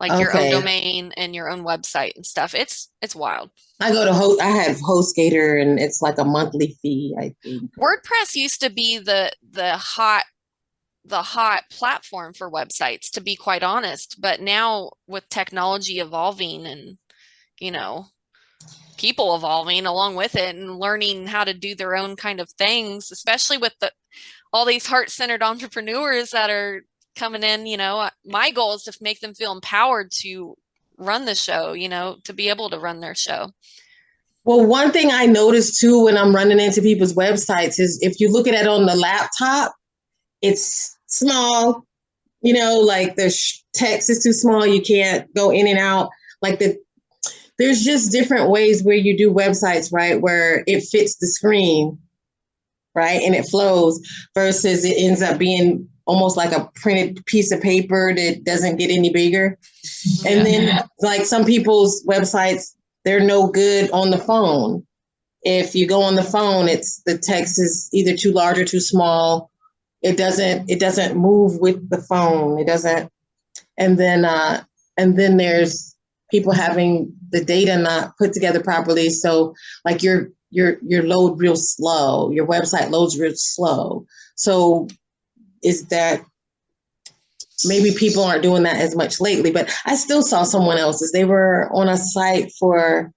Like your own domain and your own website and stuff. It's it's wild.
I go to host. I have HostGator, and it's like a monthly fee. I think.
WordPress used to be the the hot the hot platform for websites to be quite honest, but now with technology evolving and you know people evolving along with it and learning how to do their own kind of things, especially with the all these heart-centered entrepreneurs that are coming in, you know, my goal is to make them feel empowered to run the show, you know, to be able to run their show.
Well, one thing I noticed too when I'm running into people's websites is if you look at it on the laptop, it's small. You know, like the text is too small. You can't go in and out. Like the there's just different ways where you do websites, right? Where it fits the screen, right, and it flows. Versus it ends up being almost like a printed piece of paper that doesn't get any bigger. And then, like some people's websites, they're no good on the phone. If you go on the phone, it's the text is either too large or too small. It doesn't it doesn't move with the phone. It doesn't. And then uh, and then there's people having the data not put together properly. So like your your your load real slow. Your website loads real slow. So is that maybe people aren't doing that as much lately but i still saw someone else's. They were on a site for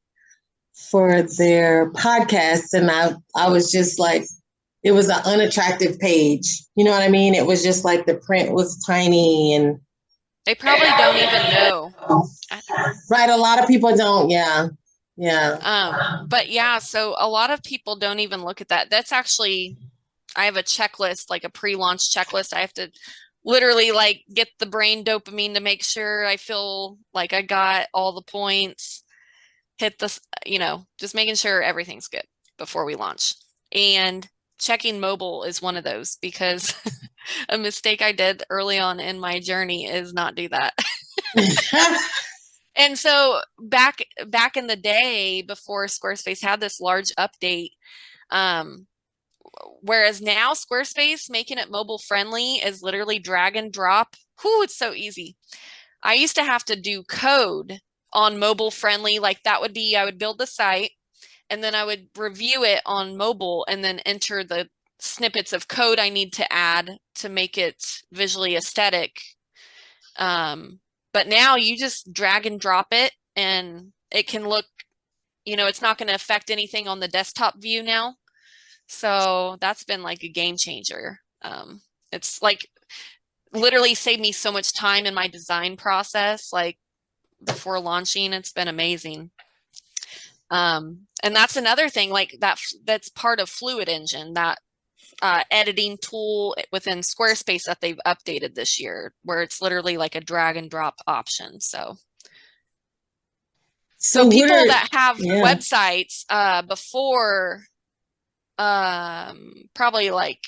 for their podcast and i i was just like it was an unattractive page. You know what i mean? It was just like the print was tiny and
They probably don't even know.
right a lot of people don't yeah yeah.
Um, but yeah, so a lot of people don't even look at that. That's actually, I have a checklist, like a pre-launch checklist. I have to literally like get the brain dopamine to make sure I feel like I got all the points, hit this, you know, just making sure everything's good before we launch. And checking mobile is one of those because a mistake I did early on in my journey is not do that. And so back back in the day before Squarespace had this large update, um, whereas now Squarespace making it mobile friendly is literally drag and drop. Whoo, it's so easy. I used to have to do code on mobile friendly. Like that would be, I would build the site and then I would review it on mobile and then enter the snippets of code I need to add to make it visually aesthetic. Um, but now you just drag and drop it and it can look, you know, it's not going to affect anything on the desktop view now. So that's been like a game changer. Um, it's like literally saved me so much time in my design process. Like before launching, it's been amazing. Um, and that's another thing like that that's part of Fluid Engine, that uh, editing tool within Squarespace that they've updated this year, where it's literally like a drag and drop option. So, so, so people are, that have yeah. websites uh, before um, probably like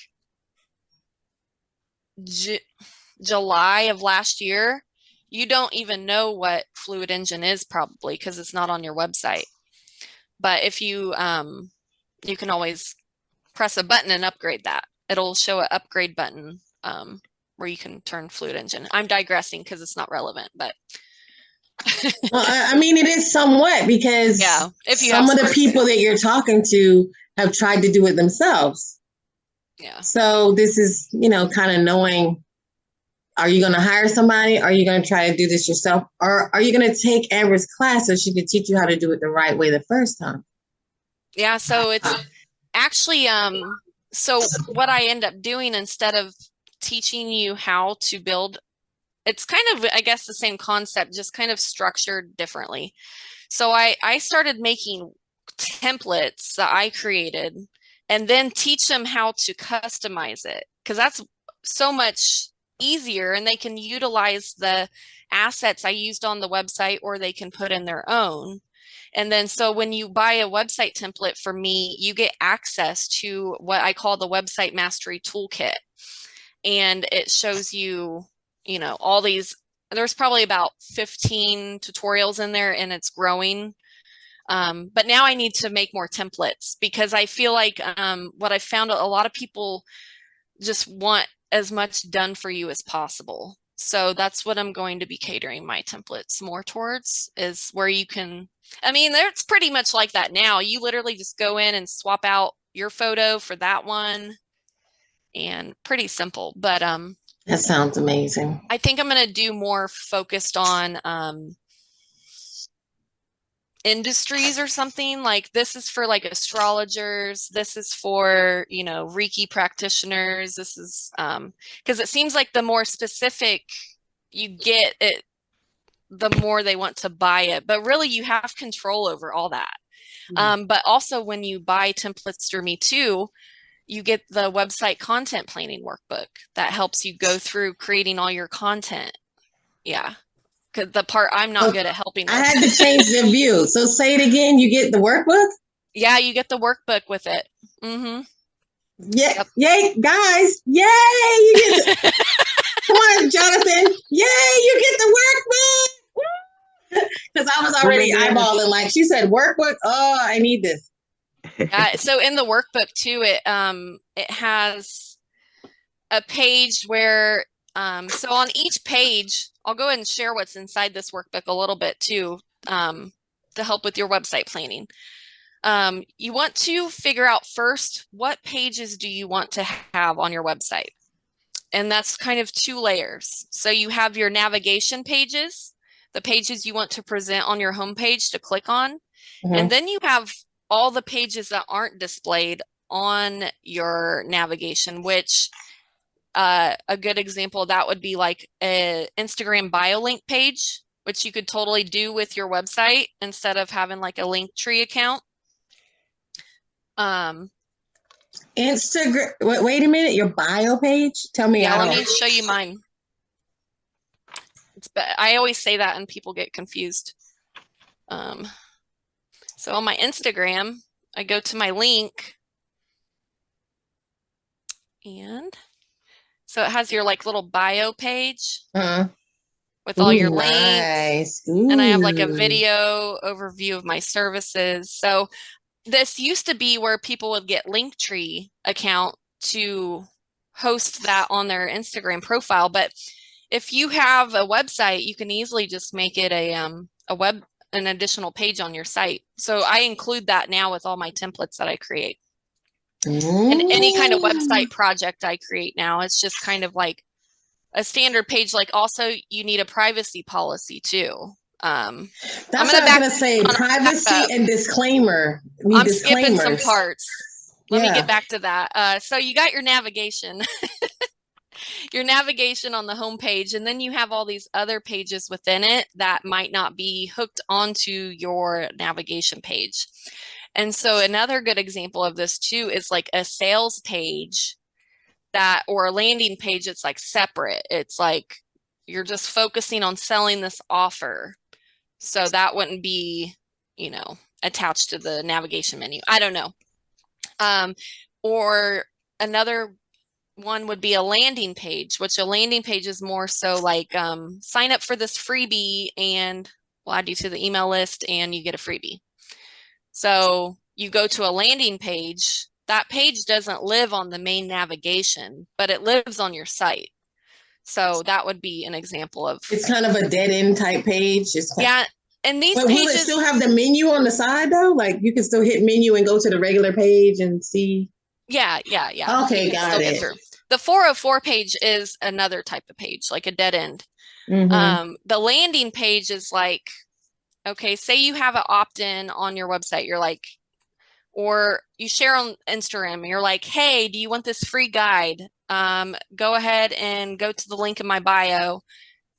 July of last year, you don't even know what Fluid Engine is probably because it's not on your website. But if you, um, you can always press a button and upgrade that. It'll show an upgrade button um, where you can turn Fluid Engine. I'm digressing because it's not relevant, but.
Well, I mean, it is somewhat because
yeah, if you
some of the people that you're talking to have tried to do it themselves.
Yeah.
So this is, you know, kind of knowing are you going to hire somebody? Are you going to try to do this yourself? Or are you going to take Amber's class so she can teach you how to do it the right way the first time?
Yeah. So it's actually, um, so what I end up doing instead of teaching you how to build, it's kind of, I guess, the same concept, just kind of structured differently. So I, I started making templates that I created and then teach them how to customize it because that's so much easier and they can utilize the assets I used on the website or they can put in their own. And then so when you buy a website template for me, you get access to what I call the website mastery toolkit. And it shows you, you know, all these, there's probably about 15 tutorials in there and it's growing. Um, but now I need to make more templates because I feel like um, what I found a lot of people just want as much done for you as possible. So that's what I'm going to be catering my templates more towards is where you can, I mean, it's pretty much like that now. You literally just go in and swap out your photo for that one and pretty simple, but, um,
that sounds amazing.
I think I'm going to do more focused on, um, industries or something like this is for like astrologers this is for you know reiki practitioners this is um because it seems like the more specific you get it the more they want to buy it but really you have control over all that mm -hmm. um but also when you buy templates through me too you get the website content planning workbook that helps you go through creating all your content yeah Cause the part I'm not good at helping.
I had to change the view. So say it again. You get the workbook.
Yeah, you get the workbook with it. Mm-hmm.
Yeah, yep. yay, guys! Yay! You get the, come on, Jonathan! Yay! You get the workbook. Because I was already eyeballing. Like she said, workbook. Oh, I need this.
Yeah. So in the workbook too, it um it has a page where um so on each page I'll go ahead and share what's inside this workbook a little bit too um, to help with your website planning. Um, you want to figure out first, what pages do you want to have on your website? And that's kind of two layers. So you have your navigation pages, the pages you want to present on your homepage to click on. Mm -hmm. And then you have all the pages that aren't displayed on your navigation, which uh, a good example that would be like a Instagram bio link page, which you could totally do with your website instead of having like a Linktree account. Um,
Instagram. Wait, wait a minute. Your bio page. Tell me.
Yeah, let me show you mine. It's. I always say that, and people get confused. Um, so on my Instagram, I go to my link, and so it has your like little bio page uh-huh. with all Ooh, your links. And I have like a video overview of my services. So this used to be where people would get Linktree account to host that on their Instagram profile. But if you have a website, you can easily just make it a um a web an additional page on your site. So I include that now with all my templates that I create. And any kind of website project I create now, it's just kind of like a standard page. Like also you need a privacy policy too. Um,
That's
gonna
what I was gonna say.
I'm gonna back
Privacy and disclaimer. Need
I'm skipping some parts. Let me get back to that. Uh, so you got your navigation, your navigation on the home page, and then you have all these other pages within it that might not be hooked onto your navigation page. And so another good example of this too is like a sales page that or a landing page it's like separate. It's like you're just focusing on selling this offer. So that wouldn't be, you know, attached to the navigation menu. I don't know. Um, or another one would be a landing page, which a landing page is more so like um, sign up for this freebie and we'll add you to the email list and you get a freebie. So you go to a landing page, that page doesn't live on the main navigation, but it lives on your site. So that would be an example of,
It's kind of a dead end type page. It's kind
yeah. And these
But will it still have the menu on the side though? Like you can still hit menu and go to the regular page and see.
Yeah, yeah, yeah.
Okay, got it.
The 404 page is another type of page, like a dead end.
Mhm.
Um, the landing page is like, okay, say you have an opt-in on your website. You're like, or you share on Instagram. You're like, hey, do you want this free guide? Um, go ahead and go to the link in my bio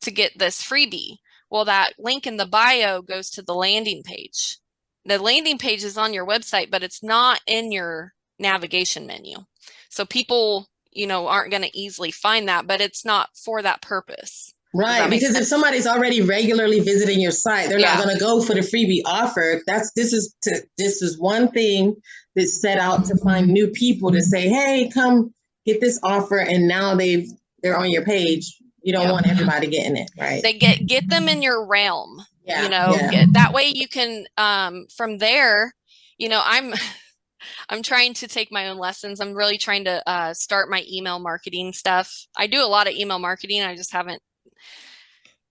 to get this freebie. Well, that link in the bio goes to the landing page. The landing page is on your website, but it's not in your navigation menu. So people, you know, aren't going to easily find that, but it's not for that purpose.
Right, because if somebody's already regularly visiting your site, they're
Yeah.
not going to go for the freebie offer. That's this is to, this is one thing that's set out to find new people to say, "Hey, come get this offer," and now they've they're on your page. You don't
Yeah.
want everybody getting it, right?
They get get them in your realm.
yeah,
you know get, that way you can um from there you know i'm i'm trying to take my own lessons i'm really trying to uh start my email marketing stuff i do a lot of email marketing i just haven't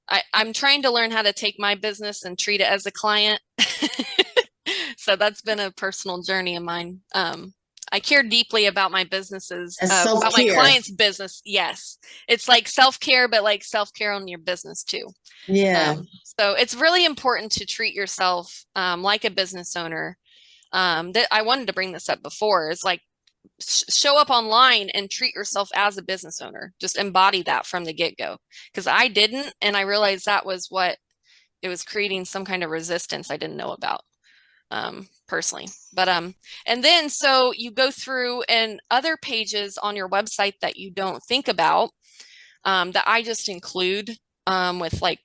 I, I'm trying to learn how to take my business and treat it as a client. so that's been a personal journey of mine. Um, I care deeply about my businesses, uh, about my clients' business. Yes, it's like self care, but like self care on your business too.
yeah.
Um, so it's really important to treat yourself um, like a business owner. Um, that I wanted to bring this up before is like sh- show up online and treat yourself as a business owner. Just embody that from the get go. Because I didn't, and I realized that was what it was creating some kind of resistance I didn't know about um, personally. But um, and then so you go through and other pages on your website that you don't think about um, that I just include um, with like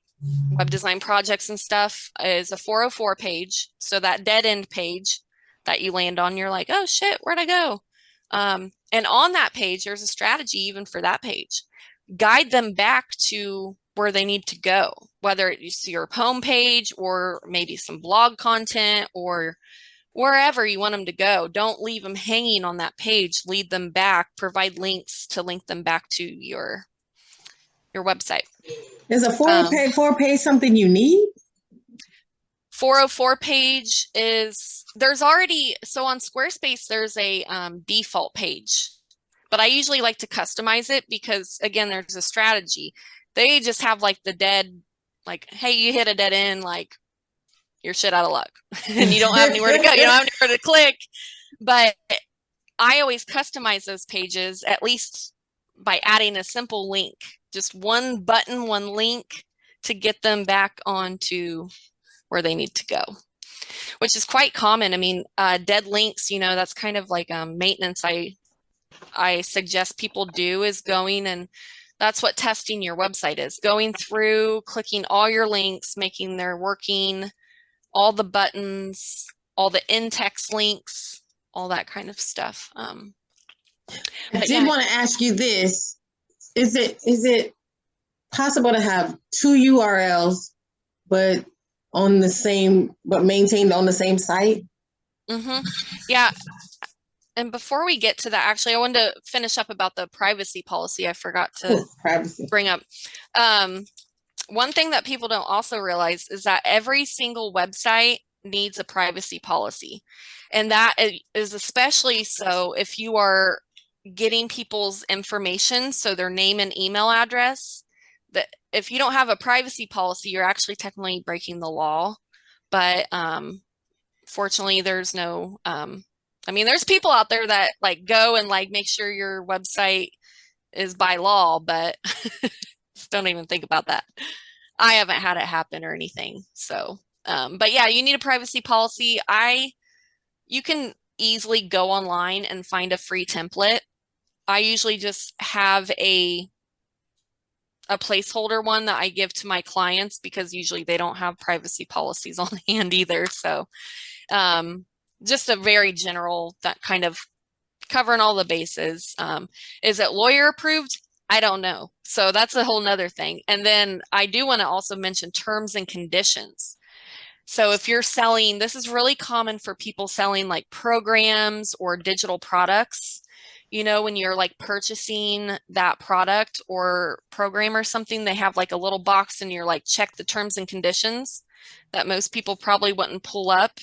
web design projects and stuff is a 404 page. So that dead end page that you land on, you're like, oh shit, where'd I go? Um, and on that page, there's a strategy even for that page. Guide them back to where they need to go, whether it's your home page or maybe some blog content or wherever you want them to go. Don't leave them hanging on that page. Lead them back. Provide links to link them back to your your website.
Is a four
um,
pay four pay something you need?
404 page is there's already so on Squarespace there's a um, default page, but I usually like to customize it because again there's a strategy. They just have like the dead, like hey you hit a dead end, like you're shit out of luck, and you don't have anywhere to go, you don't have anywhere to click. But I always customize those pages at least by adding a simple link, just one button, one link to get them back onto where they need to go which is quite common i mean uh, dead links you know that's kind of like um, maintenance i i suggest people do is going and that's what testing your website is going through clicking all your links making their working all the buttons all the in-text links all that kind of stuff um,
I did
yeah.
want to ask you this. Is it is it possible to have two URLs but on the same but maintained on the same site?
hmm Yeah. And before we get to that, actually, I wanted to finish up about the privacy policy. I forgot to
privacy.
bring up. Um, one thing that people don't also realize is that every single website needs a privacy policy. And that is especially so if you are getting people's information, so their name and email address, if you don't have a privacy policy, you're actually technically breaking the law. But um, fortunately, there's no, um, I mean, there's people out there that like go and like make sure your website is by law, but don't even think about that. I haven't had it happen or anything. So, um, but yeah, you need a privacy policy. I, you can easily go online and find a free template. I usually just have a a placeholder one that I give to my clients because usually they don't have privacy policies on hand either. So, um, just a very general that kind of covering all the bases. Um, is it lawyer approved? I don't know. So that's a whole nother thing. And then I do want to also mention terms and conditions. So if you're selling, this is really common for people selling like programs or digital products. You know, when you're like purchasing that product or program or something, they have like a little box and you're like, check the terms and conditions that most people probably wouldn't pull up.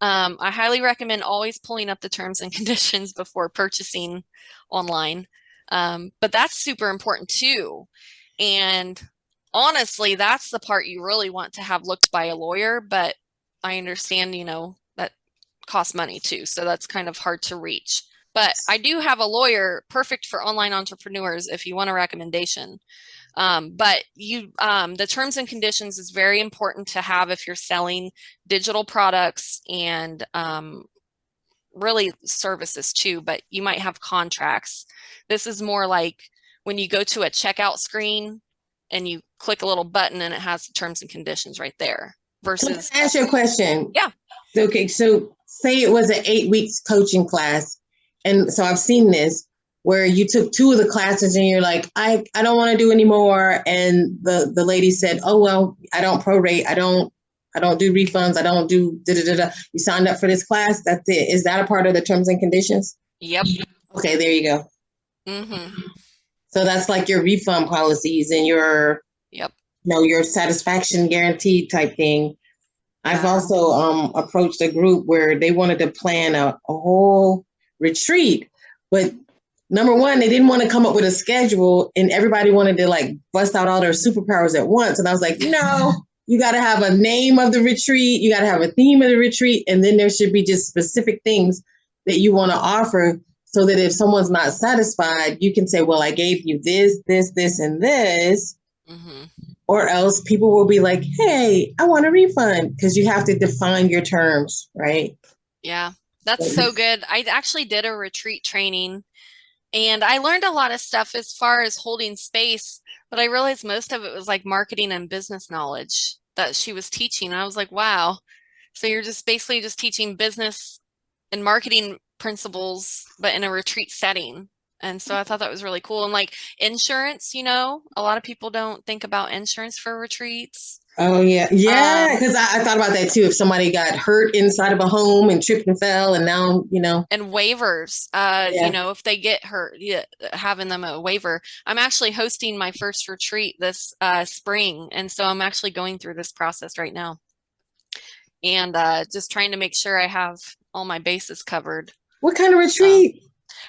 Um, I highly recommend always pulling up the terms and conditions before purchasing online. Um, but that's super important too. And honestly, that's the part you really want to have looked by a lawyer, but I understand, you know, that costs money too. So that's kind of hard to reach. But I do have a lawyer perfect for online entrepreneurs if you want a recommendation. Um, but you, um, the terms and conditions is very important to have if you're selling digital products and um, really services too, but you might have contracts. This is more like when you go to a checkout screen and you click a little button and it has the terms and conditions right there versus
Let's ask you a question.
Yeah.
Okay, so say it was an eight weeks coaching class, and so I've seen this where you took two of the classes and you're like, I, I don't want to do anymore. And the, the lady said, Oh well, I don't prorate, I don't I don't do refunds, I don't do da da da da. You signed up for this class, that's it. Is that a part of the terms and conditions?
yep.
Okay, there you go.
hmm
So that's like your refund policies and your
Yep.
you know, your satisfaction guarantee type thing. I've also um, approached a group where they wanted to plan a, a whole retreat, but number one, they didn't want to come up with a schedule, and everybody wanted to like bust out all their superpowers at once. And I was like, no, you got to have a name of the retreat, you got to have a theme of the retreat, and then there should be just specific things that you want to offer so that if someone's not satisfied, you can say, well, I gave you this, this, this, and this.
Hmm
or else people will be like, hey, I want a refund because you have to define your terms, right?
Yeah, that's so good. I actually did a retreat training and I learned a lot of stuff as far as holding space, but I realized most of it was like marketing and business knowledge that she was teaching. I was like, wow. So you're just basically just teaching business and marketing principles, but in a retreat setting. And so I thought that was really cool. And like insurance, you know, a lot of people don't think about insurance for retreats.
Oh yeah, yeah.
Um,
Because I, I thought about that too. If somebody got hurt inside of a home and tripped and fell, and now you know,
and waivers uh
Yeah.
you know if they get hurt yeah, having them a waiver i'm actually hosting my first retreat this uh spring and so i'm actually going through this process right now and uh just trying to make sure i have all my bases covered
what kind of retreat?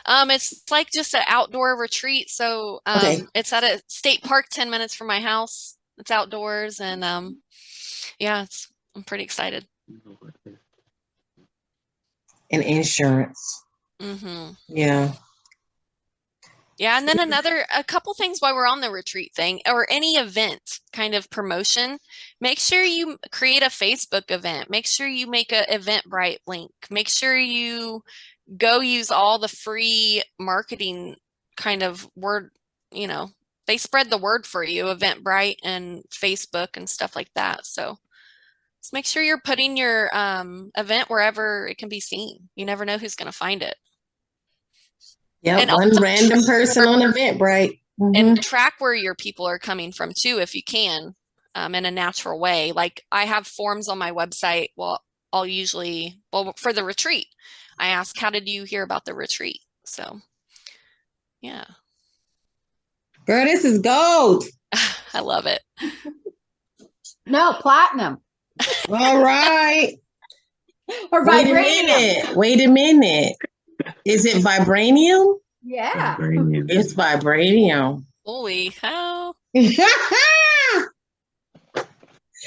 um it's like just an outdoor retreat so um
Okay.
it's at a state park 10 minutes from my house it's outdoors and um yeah it's i'm pretty excited
and insurance.
Mm -hmm.
Yeah.
Yeah, and then another a couple things while we're on the retreat thing or any event kind of promotion, make sure you create a Facebook event. Make sure you make a Eventbrite link. Make sure you go use all the free marketing kind of word, you know, they spread the word for you, Eventbrite and Facebook and stuff like that. So just make sure you're putting your um, event wherever it can be seen. You never know who's going to find it.
Yeah.
And
One random person on Eventbrite. Mhm.
and track where your people are coming from too if you can um, in a natural way like i have forms on my website well I'll usually, well, for the retreat, I ask, how did you hear about the retreat? So, yeah,
Girl, this is gold.
I love it.
No, platinum
All right.
or
Wait a minute. Wait a minute. Is it vibranium?
Yeah.
Vibranium.
It's vibranium.
Holy hell. I'm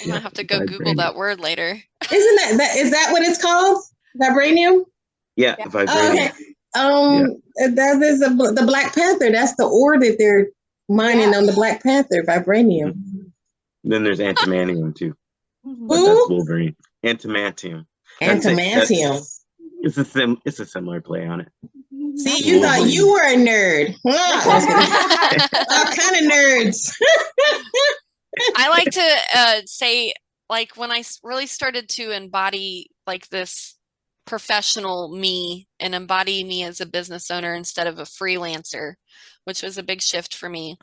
gonna have to go Google that word later.
Isn't that, that is that what it's called? Vibranium?
Yeah,
Yeah.
Oh,
vibranium.
okay. Um, that is a, the Black Panther. That's the ore that they're mining
Yeah.
on the Black Panther. Vibranium.
Then there's antimanium too,
Mhm.
but
Who?
that's Wolverine. Antimantium. That's.
Antimantium.
It's a sim. It's a similar play on it.
See, you thought you were a nerd. Huh? All kind of nerds.
I like to uh, say, like, when I really started to embody like this professional me and embody me as a business owner instead of a freelancer, which was a big shift for me.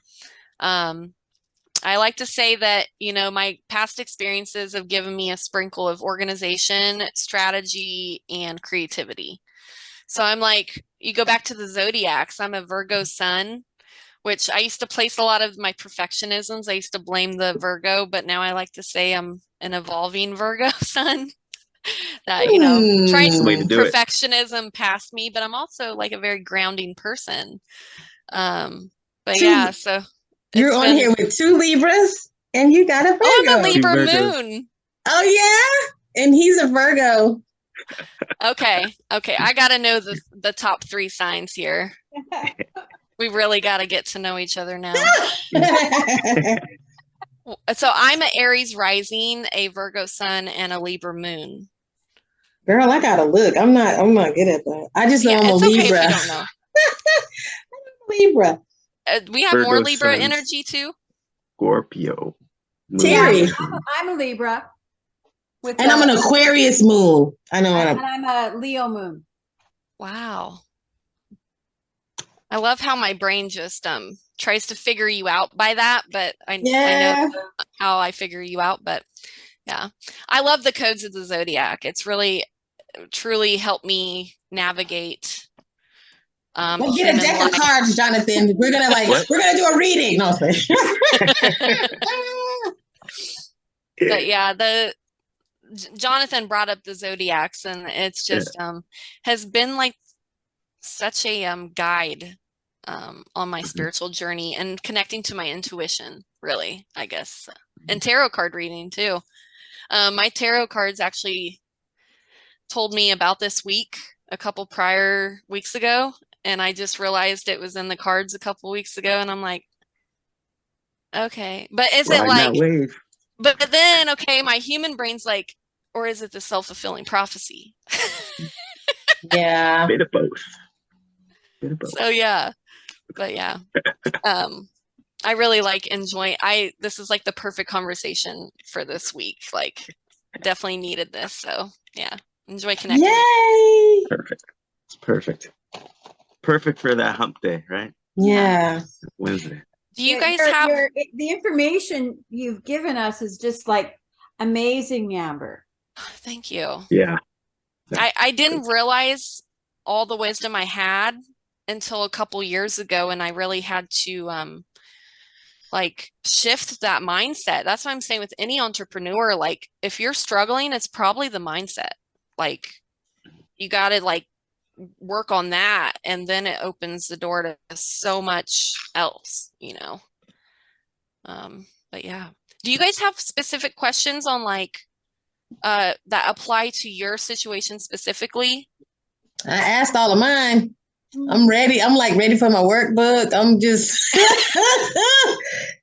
Um, I like to say that, you know, my past experiences have given me a sprinkle of organization, strategy, and creativity. So I'm like, you go back to the zodiacs, I'm a Virgo sun, which I used to place a lot of my perfectionisms. I used to blame the Virgo, but now I like to say I'm an evolving Virgo sun. that, you know, trying.
To do it.
perfectionism past me, but I'm also like a very grounding person. Um, but
Two-
yeah, so
You're on
been-
here with two Libras, and you got a Virgo.
Oh, I'm a Libra moon.
Oh yeah, and he's a Virgo.
Okay, okay. I gotta know the the top three signs here. We really got to get to know each other now. So I'm an Aries rising, a Virgo sun, and a Libra moon.
Girl, I gotta look. I'm not. I'm not good at that. I just know
Yeah,
I'm a
Libra. okay
Libra.
if you don't know.
Libra.
Uh, we have more Libra
suns.
energy too.
Scorpio. Moon
Terry.
I'm a Libra. With
And I'm an Aquarius moon. I know.
and
I'm,
I'm a Leo moon.
Wow. I love how my brain just um tries to figure you out by that, but I, I know how I figure you out. But yeah, I love the codes of the zodiac. It's really, truly helped me navigate. Um,
Let's get a
human
deck of cards, Jonathan. We're gonna like.
What?
We're gonna do a reading. No.
But yeah, the Jonathan brought up the zodiacs, and it's
Yeah.
just um has been like such a um guide um on my
Mhm.
spiritual journey and connecting to my intuition. Really, I guess, and tarot card reading too. Um, my tarot cards actually told me about this week a couple prior weeks ago, and I just realized it was in the cards a couple weeks ago, and I'm like, okay, but is it like? But, but then, okay, my human brain's like, or is it the self fulfilling prophecy?
yeah.
Bit of both. Bit of both.
So yeah, but yeah, um, I really like enjoying. I this is like the perfect conversation for this week. Like, definitely needed this. So yeah, enjoy connecting.
Yay.
Perfect. It's perfect. Perfect for that hump day, right?
Yeah.
Wednesday.
Do you guys
your-
have?
your- the information you've given us is just like amazing, Amber.
Thank you.
Yeah.
I I didn't realize all the wisdom I had until a couple years ago, and I really had to um like shift that mindset. That's what I'm saying with any entrepreneur. Like, if you're struggling, it's probably the mindset. Like, you got to like work on that, and then it opens the door to so much else, you know. Um, but yeah. Do you guys have specific questions on like uh that apply to your situation specifically?
I asked all of mine. I'm ready. I'm like ready for my workbook. I'm just.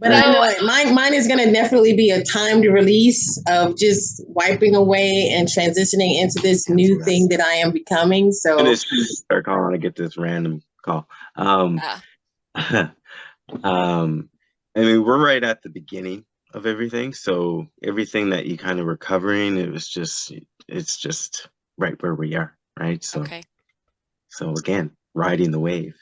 but I know it. mine. Mine is gonna definitely be a timed release of just wiping away and transitioning into this new thing that I am becoming. So
And it's start calling to get this random call. Um,
Yeah.
um, I mean, we're right at the beginning of everything. So everything that you kind of were covering, it was just, it's just right where we are, right? So,
Okay.
so again, riding the wave.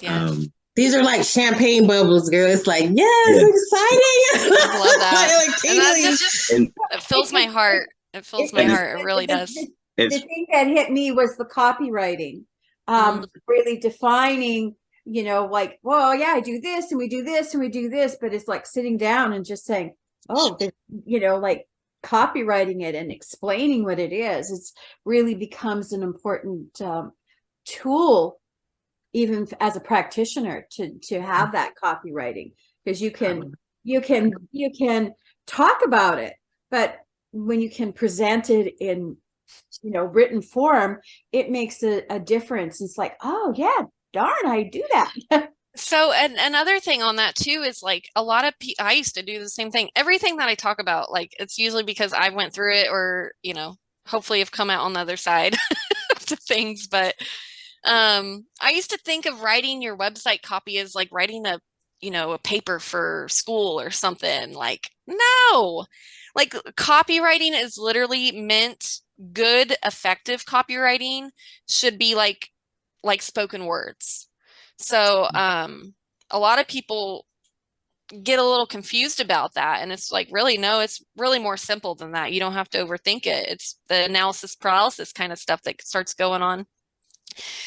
Yeah.
Um,
these are like champagne bubbles, girl. It's like yes,
Yeah.
exciting.
I love that.
like
And that
tingly.
just
and
it fills my heart. It fills my heart. It really does.
the- the thing that hit me was the copywriting um
Mm.
really defining you know like well yeah i do this and we do this and we do this but it's like sitting down and just saying oh you know like copywriting it and explaining what it is it's really becomes an important um, tool even as a practitioner to to have that copywriting because you can you can you can talk about it but when you can present it in you know written form it makes a, a difference it's like oh yeah darn i do that
So, and another thing on that too is like a lot of I used to do the same thing. Everything that I talk about, like it's usually because I went through it or, you know, hopefully have come out on the other side to things. But um, I used to think of writing your website copy as like writing a, you know, a paper for school or something. Like, no, like copywriting is literally meant good, effective copywriting should be like like spoken words. So um a lot of people get a little confused about that and it's like really no it's really more simple than that you don't have to overthink it it's the analysis paralysis kind of stuff that starts going on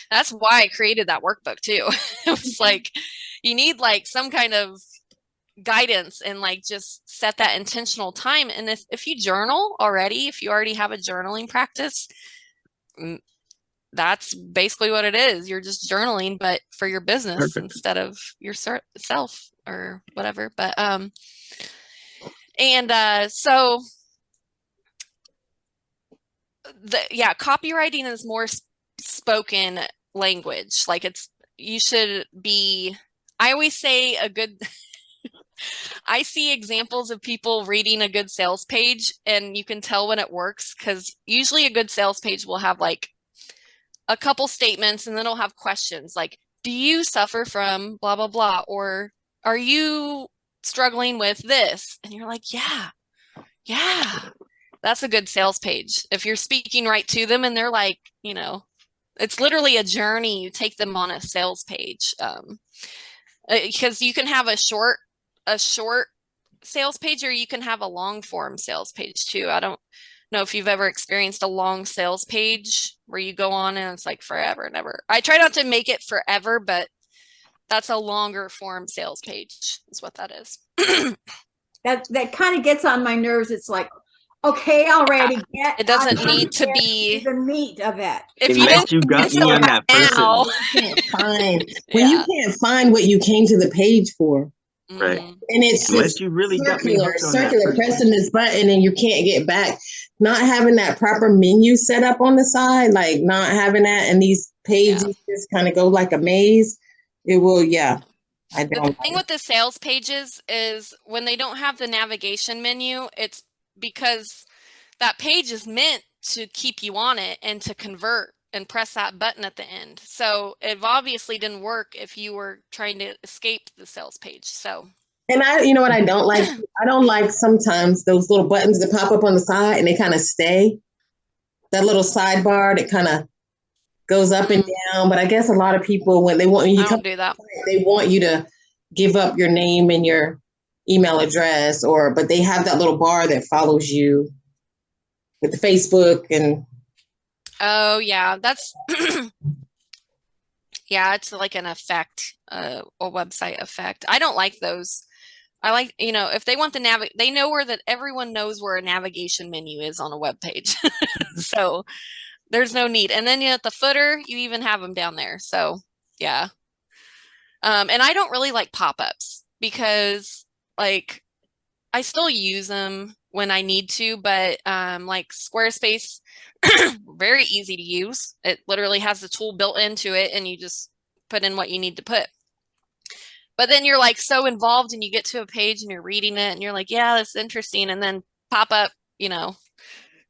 that's why i created that workbook too. It was like you need like some kind of guidance and like just set that intentional time. And if, if you journal already if you already have a journaling practice mm, that's basically what it is. You're just journaling but for your business
Perfect.
instead of yourself or whatever. But um and uh so the yeah copywriting is more spoken language. Like it's you should be i always say a good i see examples of people reading a good sales page and you can tell when it works because usually a good sales page will have like a couple statements and then it'll have questions like do you suffer from blah blah blah? or are you struggling with this? And you're like yeah yeah. That's a good sales page. If you're speaking right to them and they're like you know it's literally a journey you take them on a sales page um because you can have a short a short sales page or you can have a long form sales page too. I don't know if you've ever experienced a long sales page where you go on and it's like forever and ever. I try not to make it forever but that's a longer form sales page is what that is.
That that kind of gets on my nerves. It's like okay already get
It doesn't
I
need to be-
the meat of it
if you
unless
didn't
you got me on
to
that
now-
person.
You can't find when you
Yeah.
can't find what you came to the page for,
Right.
Mhm.
and it's
Unless
just
you really got me
circular,
hooked on that
circular,
person.
pressing this button and you can't get back. Not having that proper menu set up on the side, like not having that, and these pages just kind of go like a maze. It will, yeah. I
The
don't.
thing with the sales pages is when they don't have the navigation menu, it's because that page is meant to keep you on it and to convert and press that button at the end. So it obviously didn't work if you were trying to escape the sales page. So
And I, you know what I don't like? I don't like sometimes those little buttons that pop up on the side and they kind of stay. That little sidebar that kind of goes up and down. But I guess a lot of people, when they want you
I do that.
they want you to give up your name and your email address, or but they have that little bar that follows you with the Facebook and
Oh yeah, that's yeah, it's like an effect, uh, a website effect. I don't like those. I like, you know, if they want the nav, they know where that everyone knows where a navigation menu is on a web page. so there's no need. And then you at the footer, you even have them down there. So yeah. Um, and I don't really like pop-ups because like I still use them when I need to, but um, like Squarespace, very easy to use. It literally has the tool built into it, and you just put in what you need to put. But then you're like so involved, and you get to a page and you're reading it, and you're like, yeah, that's interesting. And then pop up, you know,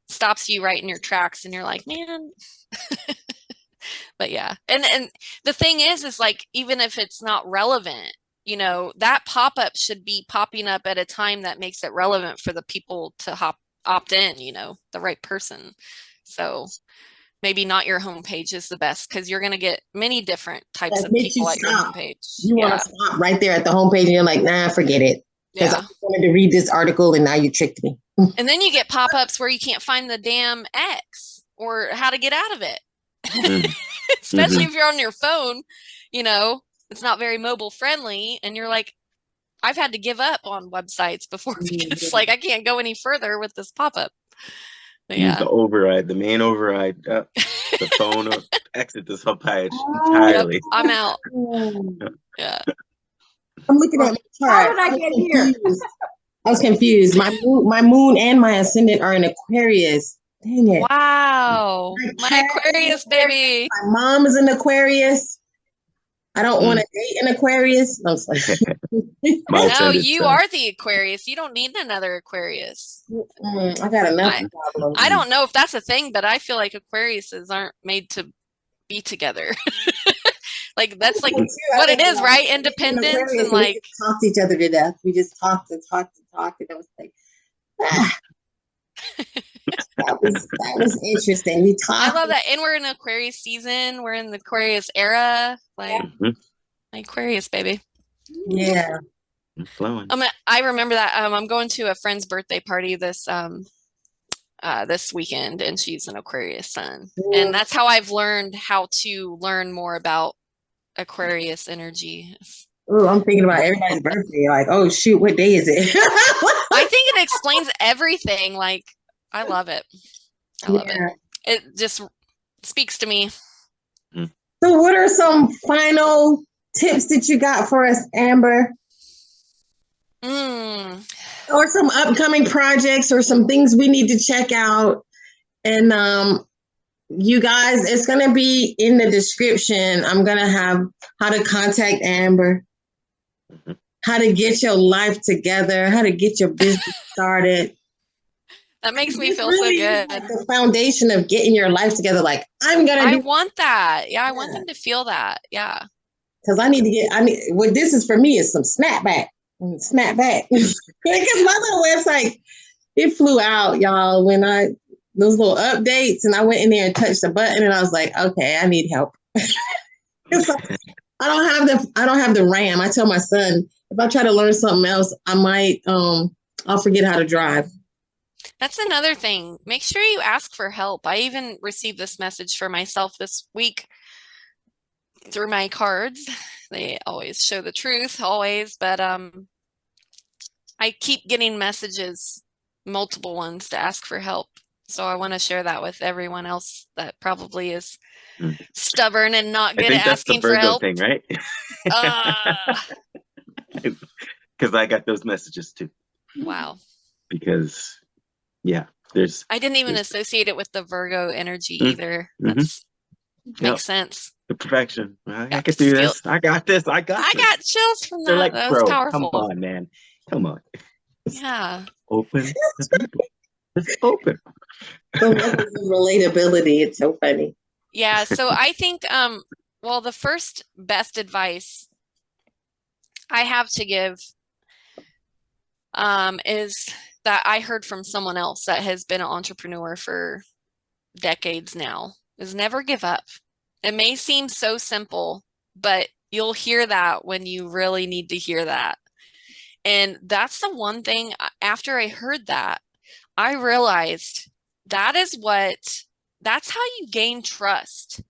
stops you right in your tracks, and you're like, man. but yeah, and and the thing is, is like even if it's not relevant, you know, that pop up should be popping up at a time that makes it relevant for the people to hop opt in, you know, the right person. So maybe not your homepage is the best because you're going to get many different types
That
of
makes you
people at your homepage.
you
yeah.
want to stop right there at the homepage and you're like, nah, forget it. Because
yeah.
I wanted to read this article and now you tricked me.
and then you get pop-ups where you can't find the damn X or how to get out of it.
Mhm.
Especially if you're on your phone, you know, it's not very mobile friendly and you're like I've had to give up on websites before because
Mhm.
like I can't go any further with this pop-up. But
Use
yeah.
the override, the main override. Uh, the phone or exit this whole page
Oh,
Yep,
entirely.
I'm out. Yeah.
I'm looking at my
How did I
was
get here?
confused. I was confused. My moon, my moon and my ascendant are in Aquarius. Dang it.
Wow. My
cat is
Aquarius baby.
My mom is an Aquarius. I don't
Mm.
want to date an Aquarius. No, I'm sorry.
My
No, you
sign.
are the Aquarius. You don't need another Aquarius.
Mm, I got enough
I-
problems.
I don't know if that's a thing, but I feel like Aquariuses aren't made to be together. like that's like what it is, right?
we an
Independence
Aquarius
and like
just talk to each other to death. We just talked and talked and talked, and I was like, ah. That was that was interesting. We talked.
I love that. And we're in Aquarius season. We're in the Aquarius era. Like
Mhm.
Aquarius baby.
Yeah.
I'm flowing.
Um, I remember that. Um, I'm going to a friend's birthday party this um uh this weekend, and she's an Aquarius sun,
Yeah.
and that's how I've learned how to learn more about Aquarius energy.
Ooh, I'm thinking about everybody's birthday. Like, oh shoot, what day is it?
I think it explains everything. Like, I love it. I love
Yeah.
it. It just speaks to me.
So, what are some final tips that you got for us, Amber?
Mm.
Or some upcoming projects or some things we need to check out? And um, you guys, it's going to be in the description. I'm going to have how to contact Amber,
Mhm.
how to get your life together, how to get your business started.
That makes me feel
really
so good.
like the foundation of getting your life together. Like, I'm going to
I want that. Yeah, I want them to feel that. Yeah.
because I need to get. I need what this is for me is some snapback, Mm, snapback. because my little website it flew out, y'all. When I those little updates, and I went in there and touched the button, and I was like, okay, I need help. Like, I don't have the I don't have the RAM. I tell my son if I try to learn something else, I might um I'll forget how to drive.
That's another thing. Make sure you ask for help. I even received this message for myself this week through my cards. They always show the truth, always, but um I keep getting messages, multiple ones to ask for help. So I want to share that with everyone else that probably is
Mm.
stubborn and not good at asking for help.
thing, right?
Ah,
Because I got those messages too.
wow.
Because yeah, there's
I didn't even associate it with the Virgo energy
Mm,
either.
mhm.
That's
Yep.
makes sense.
the perfection. I, I
Yeah,
can do
feel-
this. I got this. I got.
I
this.
got chills from
They're
that.
like,
that was
bro,
powerful.
come on, man, come on,
Yeah.
open. the people. Just open.
The relatability. It's so funny.
Yeah. So I think um well the first best advice I have to give um is that I heard from someone else that has been an entrepreneur for decades now is never give up. It may seem so simple, but you'll hear that when you really need to hear that. And that's the one thing uh, after I heard that, I realized that is what that's how you gain trust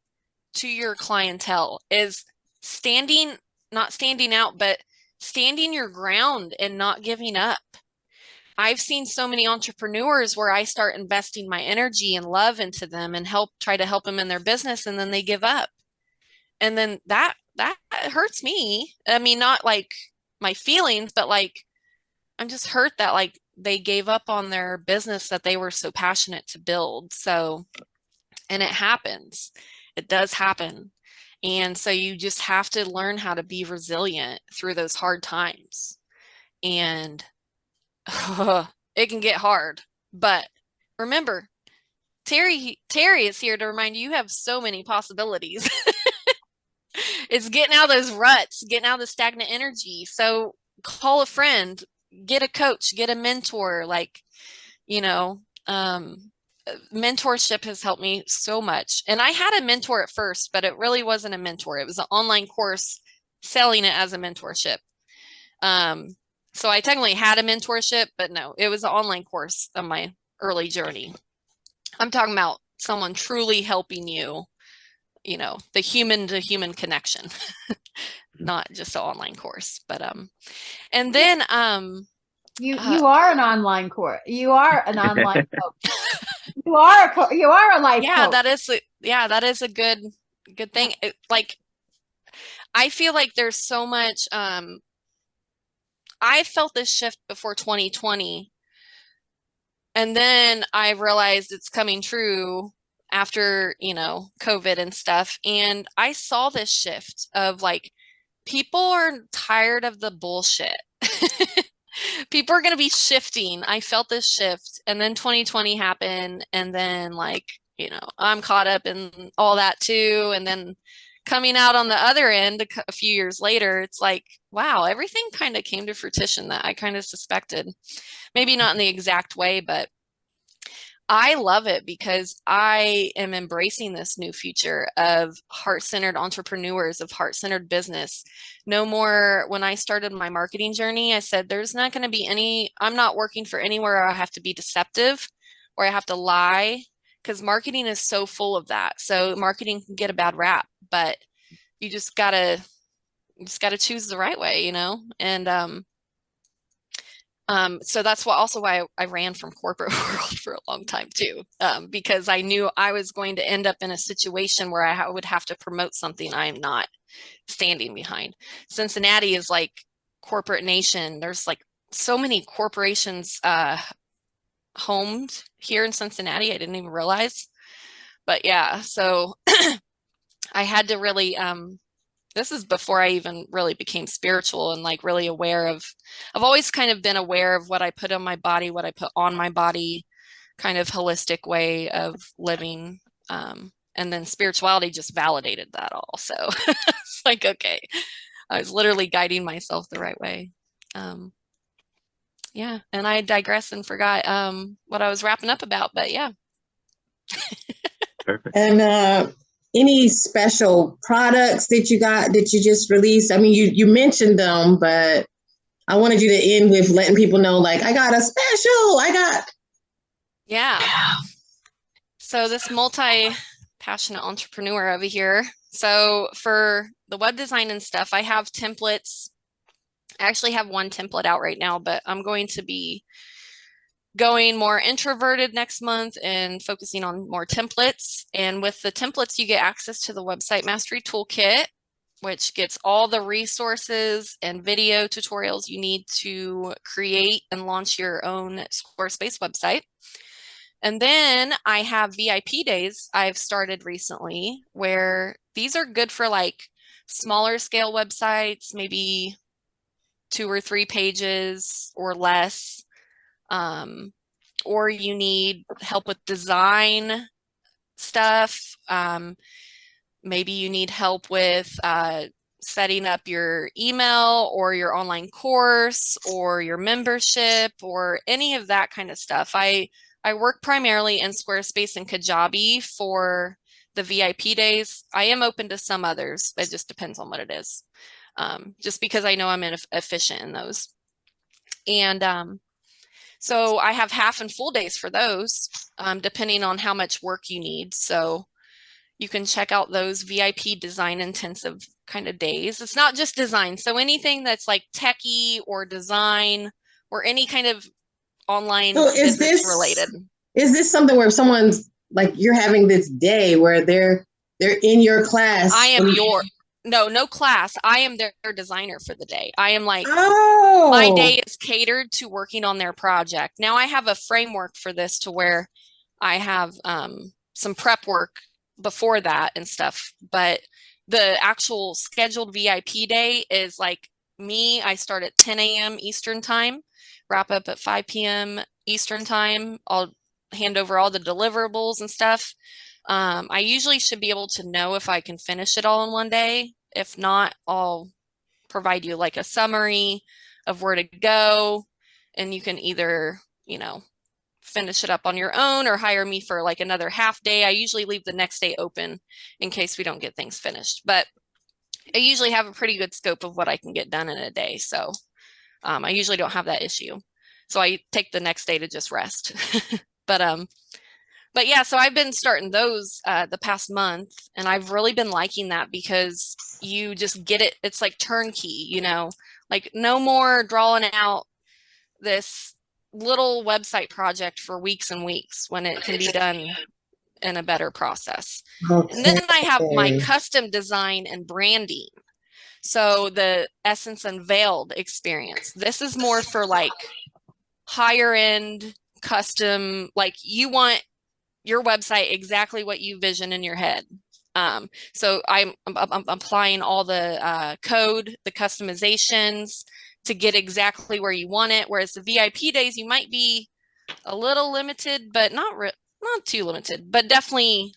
to your clientele is standing not standing out but standing your ground and not giving up i've seen so many entrepreneurs where i start investing my energy and love into them and help try to help them in their business and then they give up. And then that that hurts me. I mean not like my feelings but like i'm just hurt that like they gave up on their business that they were so passionate to build. So and it happens. It does happen. And so you just have to learn how to be resilient through those hard times. And it can get hard but remember terry terry is here to remind you you have so many possibilities it's getting out those ruts getting out the stagnant energy so call a friend get a coach get a mentor like you know um mentorship has helped me so much. And I had a mentor at first, but it really wasn't a mentor. It was an online course selling it as a mentorship. Um, so I technically had a mentorship, but no, it was an online course on my early journey. I'm talking about someone truly helping you, you know, the human to human connection, not just an online course, but, um, and then, um,
You
Uh,
you are an online course. You are an online coach. You are a you are a life
yeah
coach.
that is a, yeah that is a good good thing It- like i feel like there's so much um i felt this shift before 2020 and then i realized it's coming true after you know covid and stuff. And i saw this shift of like people are tired of the bullshit. People are going to be shifting. I felt this shift. And then 2020 happened. And then like you know i'm caught up in all that too. And then coming out on the other end a, few years later it's like wow everything kind of came to fruition that i kind of suspected maybe not in the exact way but I love it because I am embracing this new future of heart centered entrepreneurs, of heart centered business. No more, when I started my marketing journey, I said, there's not going to be any, I'm not working for anywhere I have to be deceptive or I have to lie because marketing is so full of that. So marketing can get a bad rap, but you just got to, you just got to choose the right way, you know? And, um, um, so that's what also why I, I ran from corporate world for a long time too, um, because I knew I was going to end up in a situation where I ha- would have to promote something I am not standing behind. Cincinnati is like corporate nation. There's like so many corporations uh, homed here in Cincinnati. I didn't even realize. But yeah, so I had to really um, this is before I even really became spiritual and like really aware of I've always kind of been aware of what I put on my body, what I put on my body, kind of holistic way of living. Um, and then spirituality just validated that all. So it's like, okay, I was literally guiding myself the right way. Um, yeah, and I digress and forgot um, what I was wrapping up about, but yeah.
Perfect.
And uh, any special products that you got that you just released? I mean, you you mentioned them, but I wanted you to end with letting people know, like, I got a special. I got.
Yeah. So this multi passionate entrepreneur over here. So for the web design and stuff, I have templates. I actually have one template out right now, but I'm going to be going more introverted next month and focusing on more templates. And with the templates, you get access to the website mastery toolkit, which gets all the resources and video tutorials you need to create and launch your own Squarespace website. And then I have VIP days I've started recently where these are good for like smaller scale websites, maybe two or three pages or less. Um, or you need help with design stuff. Um, maybe you need help with uh, setting up your email or your online course or your membership or any of that kind of stuff. I I work primarily in Squarespace and Kajabi for the VIP days. I am open to some others. It just depends on what it is. Um, just because I know I'm in, efficient in those. And um, so I have half and full days for those, um, depending on how much work you need. So you can check out those VIP design intensive kind of days. It's not just design. So anything that's like techie or design or any kind of online
So is this-
related.
Is this something where someone's like you're having this day where they're they're in your class?
I am your no, no class. I am their, their designer for the day. I am like
Oh,
my day is catered to working on their project. Now I have a framework for this to where I have um, some prep work before that and stuff, but the actual scheduled VIP day is like me. I start at 10 a.m. Eastern time, wrap up at 5 p.m. Eastern time. I'll hand over all the deliverables and stuff. Um, I usually should be able to know if I can finish it all in one day. If not, I'll provide you like a summary of where to go and you can either you know finish it up on your own or hire me for like another half day i usually leave the next day open in case we don't get things finished but i usually have a pretty good scope of what i can get done in a day so Um, I usually don't have that issue. So I take the next day to just rest. but um but yeah, so I've been starting those uh the past month and I've really been liking that because you just get it it's like turnkey, you know. Like no more drawing out this little website project for weeks and weeks when it can be done in a better process. And then I have my custom design and branding. So the Essence Unveiled experience. This is more for like higher end custom, like you want your website exactly what you vision in your head. Um, so I'm, I'm, I'm applying all the uh, code, the customizations to get exactly where you want it. Whereas the VIP days, you might be a little limited, but not not too limited, but definitely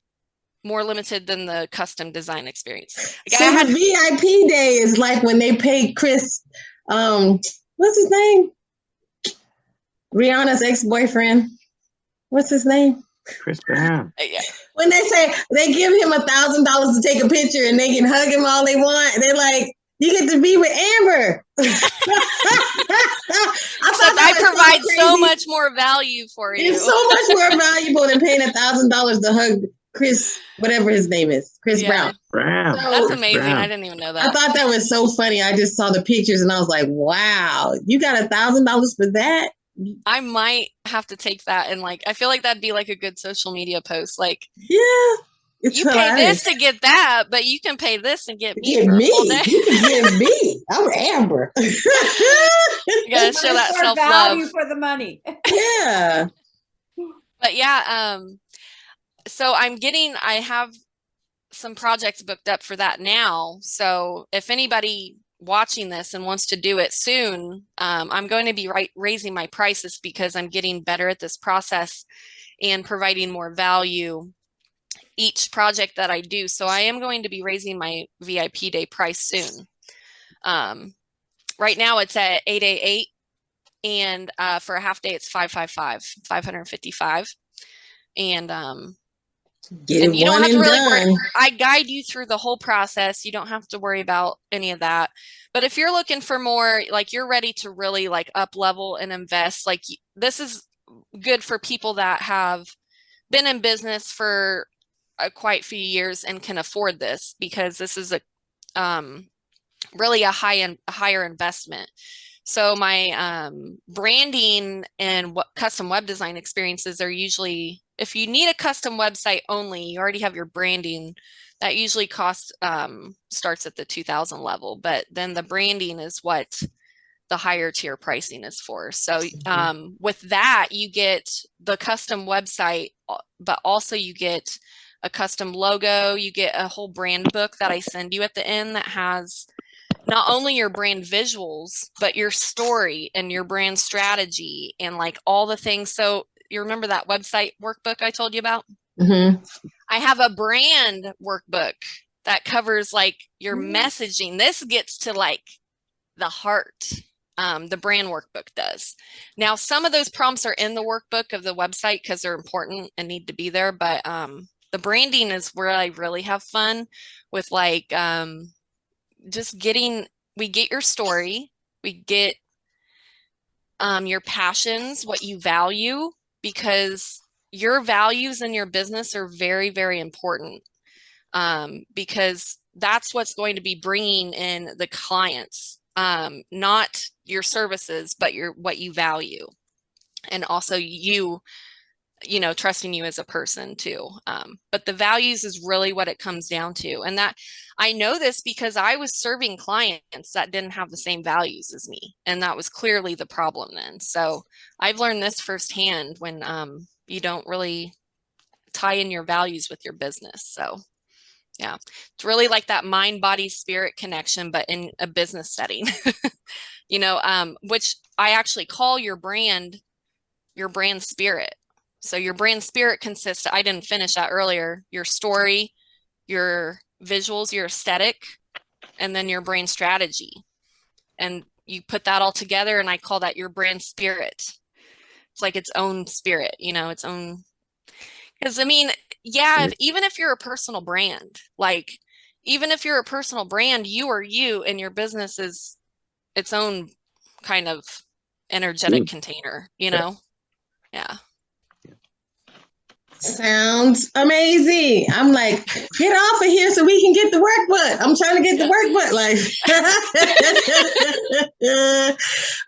more limited than the custom design experience. Like, I
So
had-
VIP day is like when they paid Chris, um, what's his name? Rihanna's ex-boyfriend. What's his name?
Chris Brown.
yeah,
When they say they give him a thousand dollars to take a picture and they can hug him all they want, they're like, "You get to be with Amber." I
Except
thought
I provide so
crazy.
much more value for you.
It's so much more valuable than paying a thousand dollars to hug Chris, whatever his name is, Chris
Yeah.
Brown.
Brown.
So-
That's amazing.
Brown.
I didn't even know that.
I thought that was so funny. I just saw the pictures and I was like, "Wow, you got a thousand dollars for that?"
I might have to take that and like I feel like that'd be like a good social media post. Like
Yeah, it's
you pay this to get that, but you can pay this and get me
Get me. You can get me. I'm Amber.
You gotta show that
What is their
self love.
for the money.
yeah.
But yeah, um, so I'm getting. I have some projects booked up for that now. So if anybody watching this and wants to do it soon, um, I'm going to be right raising my prices because I'm getting better at this process and providing more value each project that I do. So I am going to be raising my VIP day price soon. Um, right now it's at 888 and uh, for a half day it's 555, 555. And um,
Get
and you don't have to
and
really worry. I guide you through the whole process. You don't have to worry about any of that. But if you're looking for more, like you're ready to really like up level and invest, like this is good for people that have been in business for a quite few years and can afford this because this is a um really a high end higher investment. So my um, branding and what custom web design experiences are usually, if you need a custom website only, you already have your branding. That usually costs um, starts at the 2000 level, but then the branding is what the higher tier pricing is for. So um, with that, you get the custom website, uh, but also you get a custom logo. You get a whole brand book that I send you at the end that has not only your brand visuals, but your story and your brand strategy and like all the things. So you remember that website workbook I told you about?
Mhm.
I have a brand workbook that covers like your
Mm.
messaging. This gets to like the heart. Um, the brand workbook does. Now, some of those prompts are in the workbook of the website because they're important and need to be there. But um, the branding is where I really have fun with like um, just getting. We get your story. We get um, your passions, what you value, because your values in your business are very, very important um, because that's what's going to be bringing in the clients, um, not your services, but your what you value, and also you, you know, trusting you as a person too. Um, but the values is really what it comes down to, and that I know this because I was serving clients that didn't have the same values as me, and that was clearly the problem then. So I've learned this firsthand when um, you don't really tie in your values with your business. So yeah, it's really like that mind, body, spirit connection, but in a business setting, you know, um, which I actually call your brand, your brand spirit. So your brand spirit consists, I didn't finish that earlier, your story, your visuals, your aesthetic, and then your brand strategy. And you put that all together and I call that your brand spirit. It's like its own spirit, you know, its own because I mean, yeah, if- even if you're a personal brand, like even if you're a personal brand, you are you and your business is its own kind of energetic
Mm.
container, you
Yeah.
know? Yeah.
Sounds amazing. I'm like, get off of here so we can get the workbook. I'm trying to get the workbook. Like,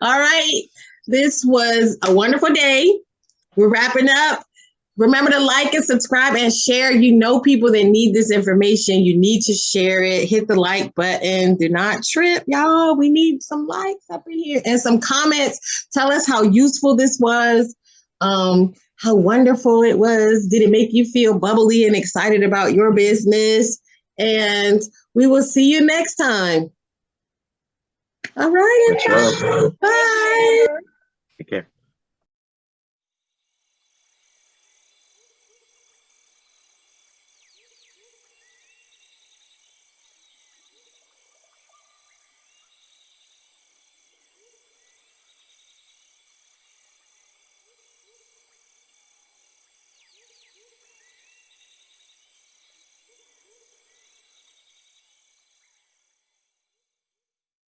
all right. This was a wonderful day. We're wrapping up. Remember to like and subscribe and share. You know people that need this information. You need to share it. Hit the like button. Do not trip, y'all. We need some likes up in here and some comments. Tell us how useful this was. Um, how wonderful it was. Did it make you feel bubbly and excited about your business? And we will see you next time. All right,
Much
Bye.
Take care.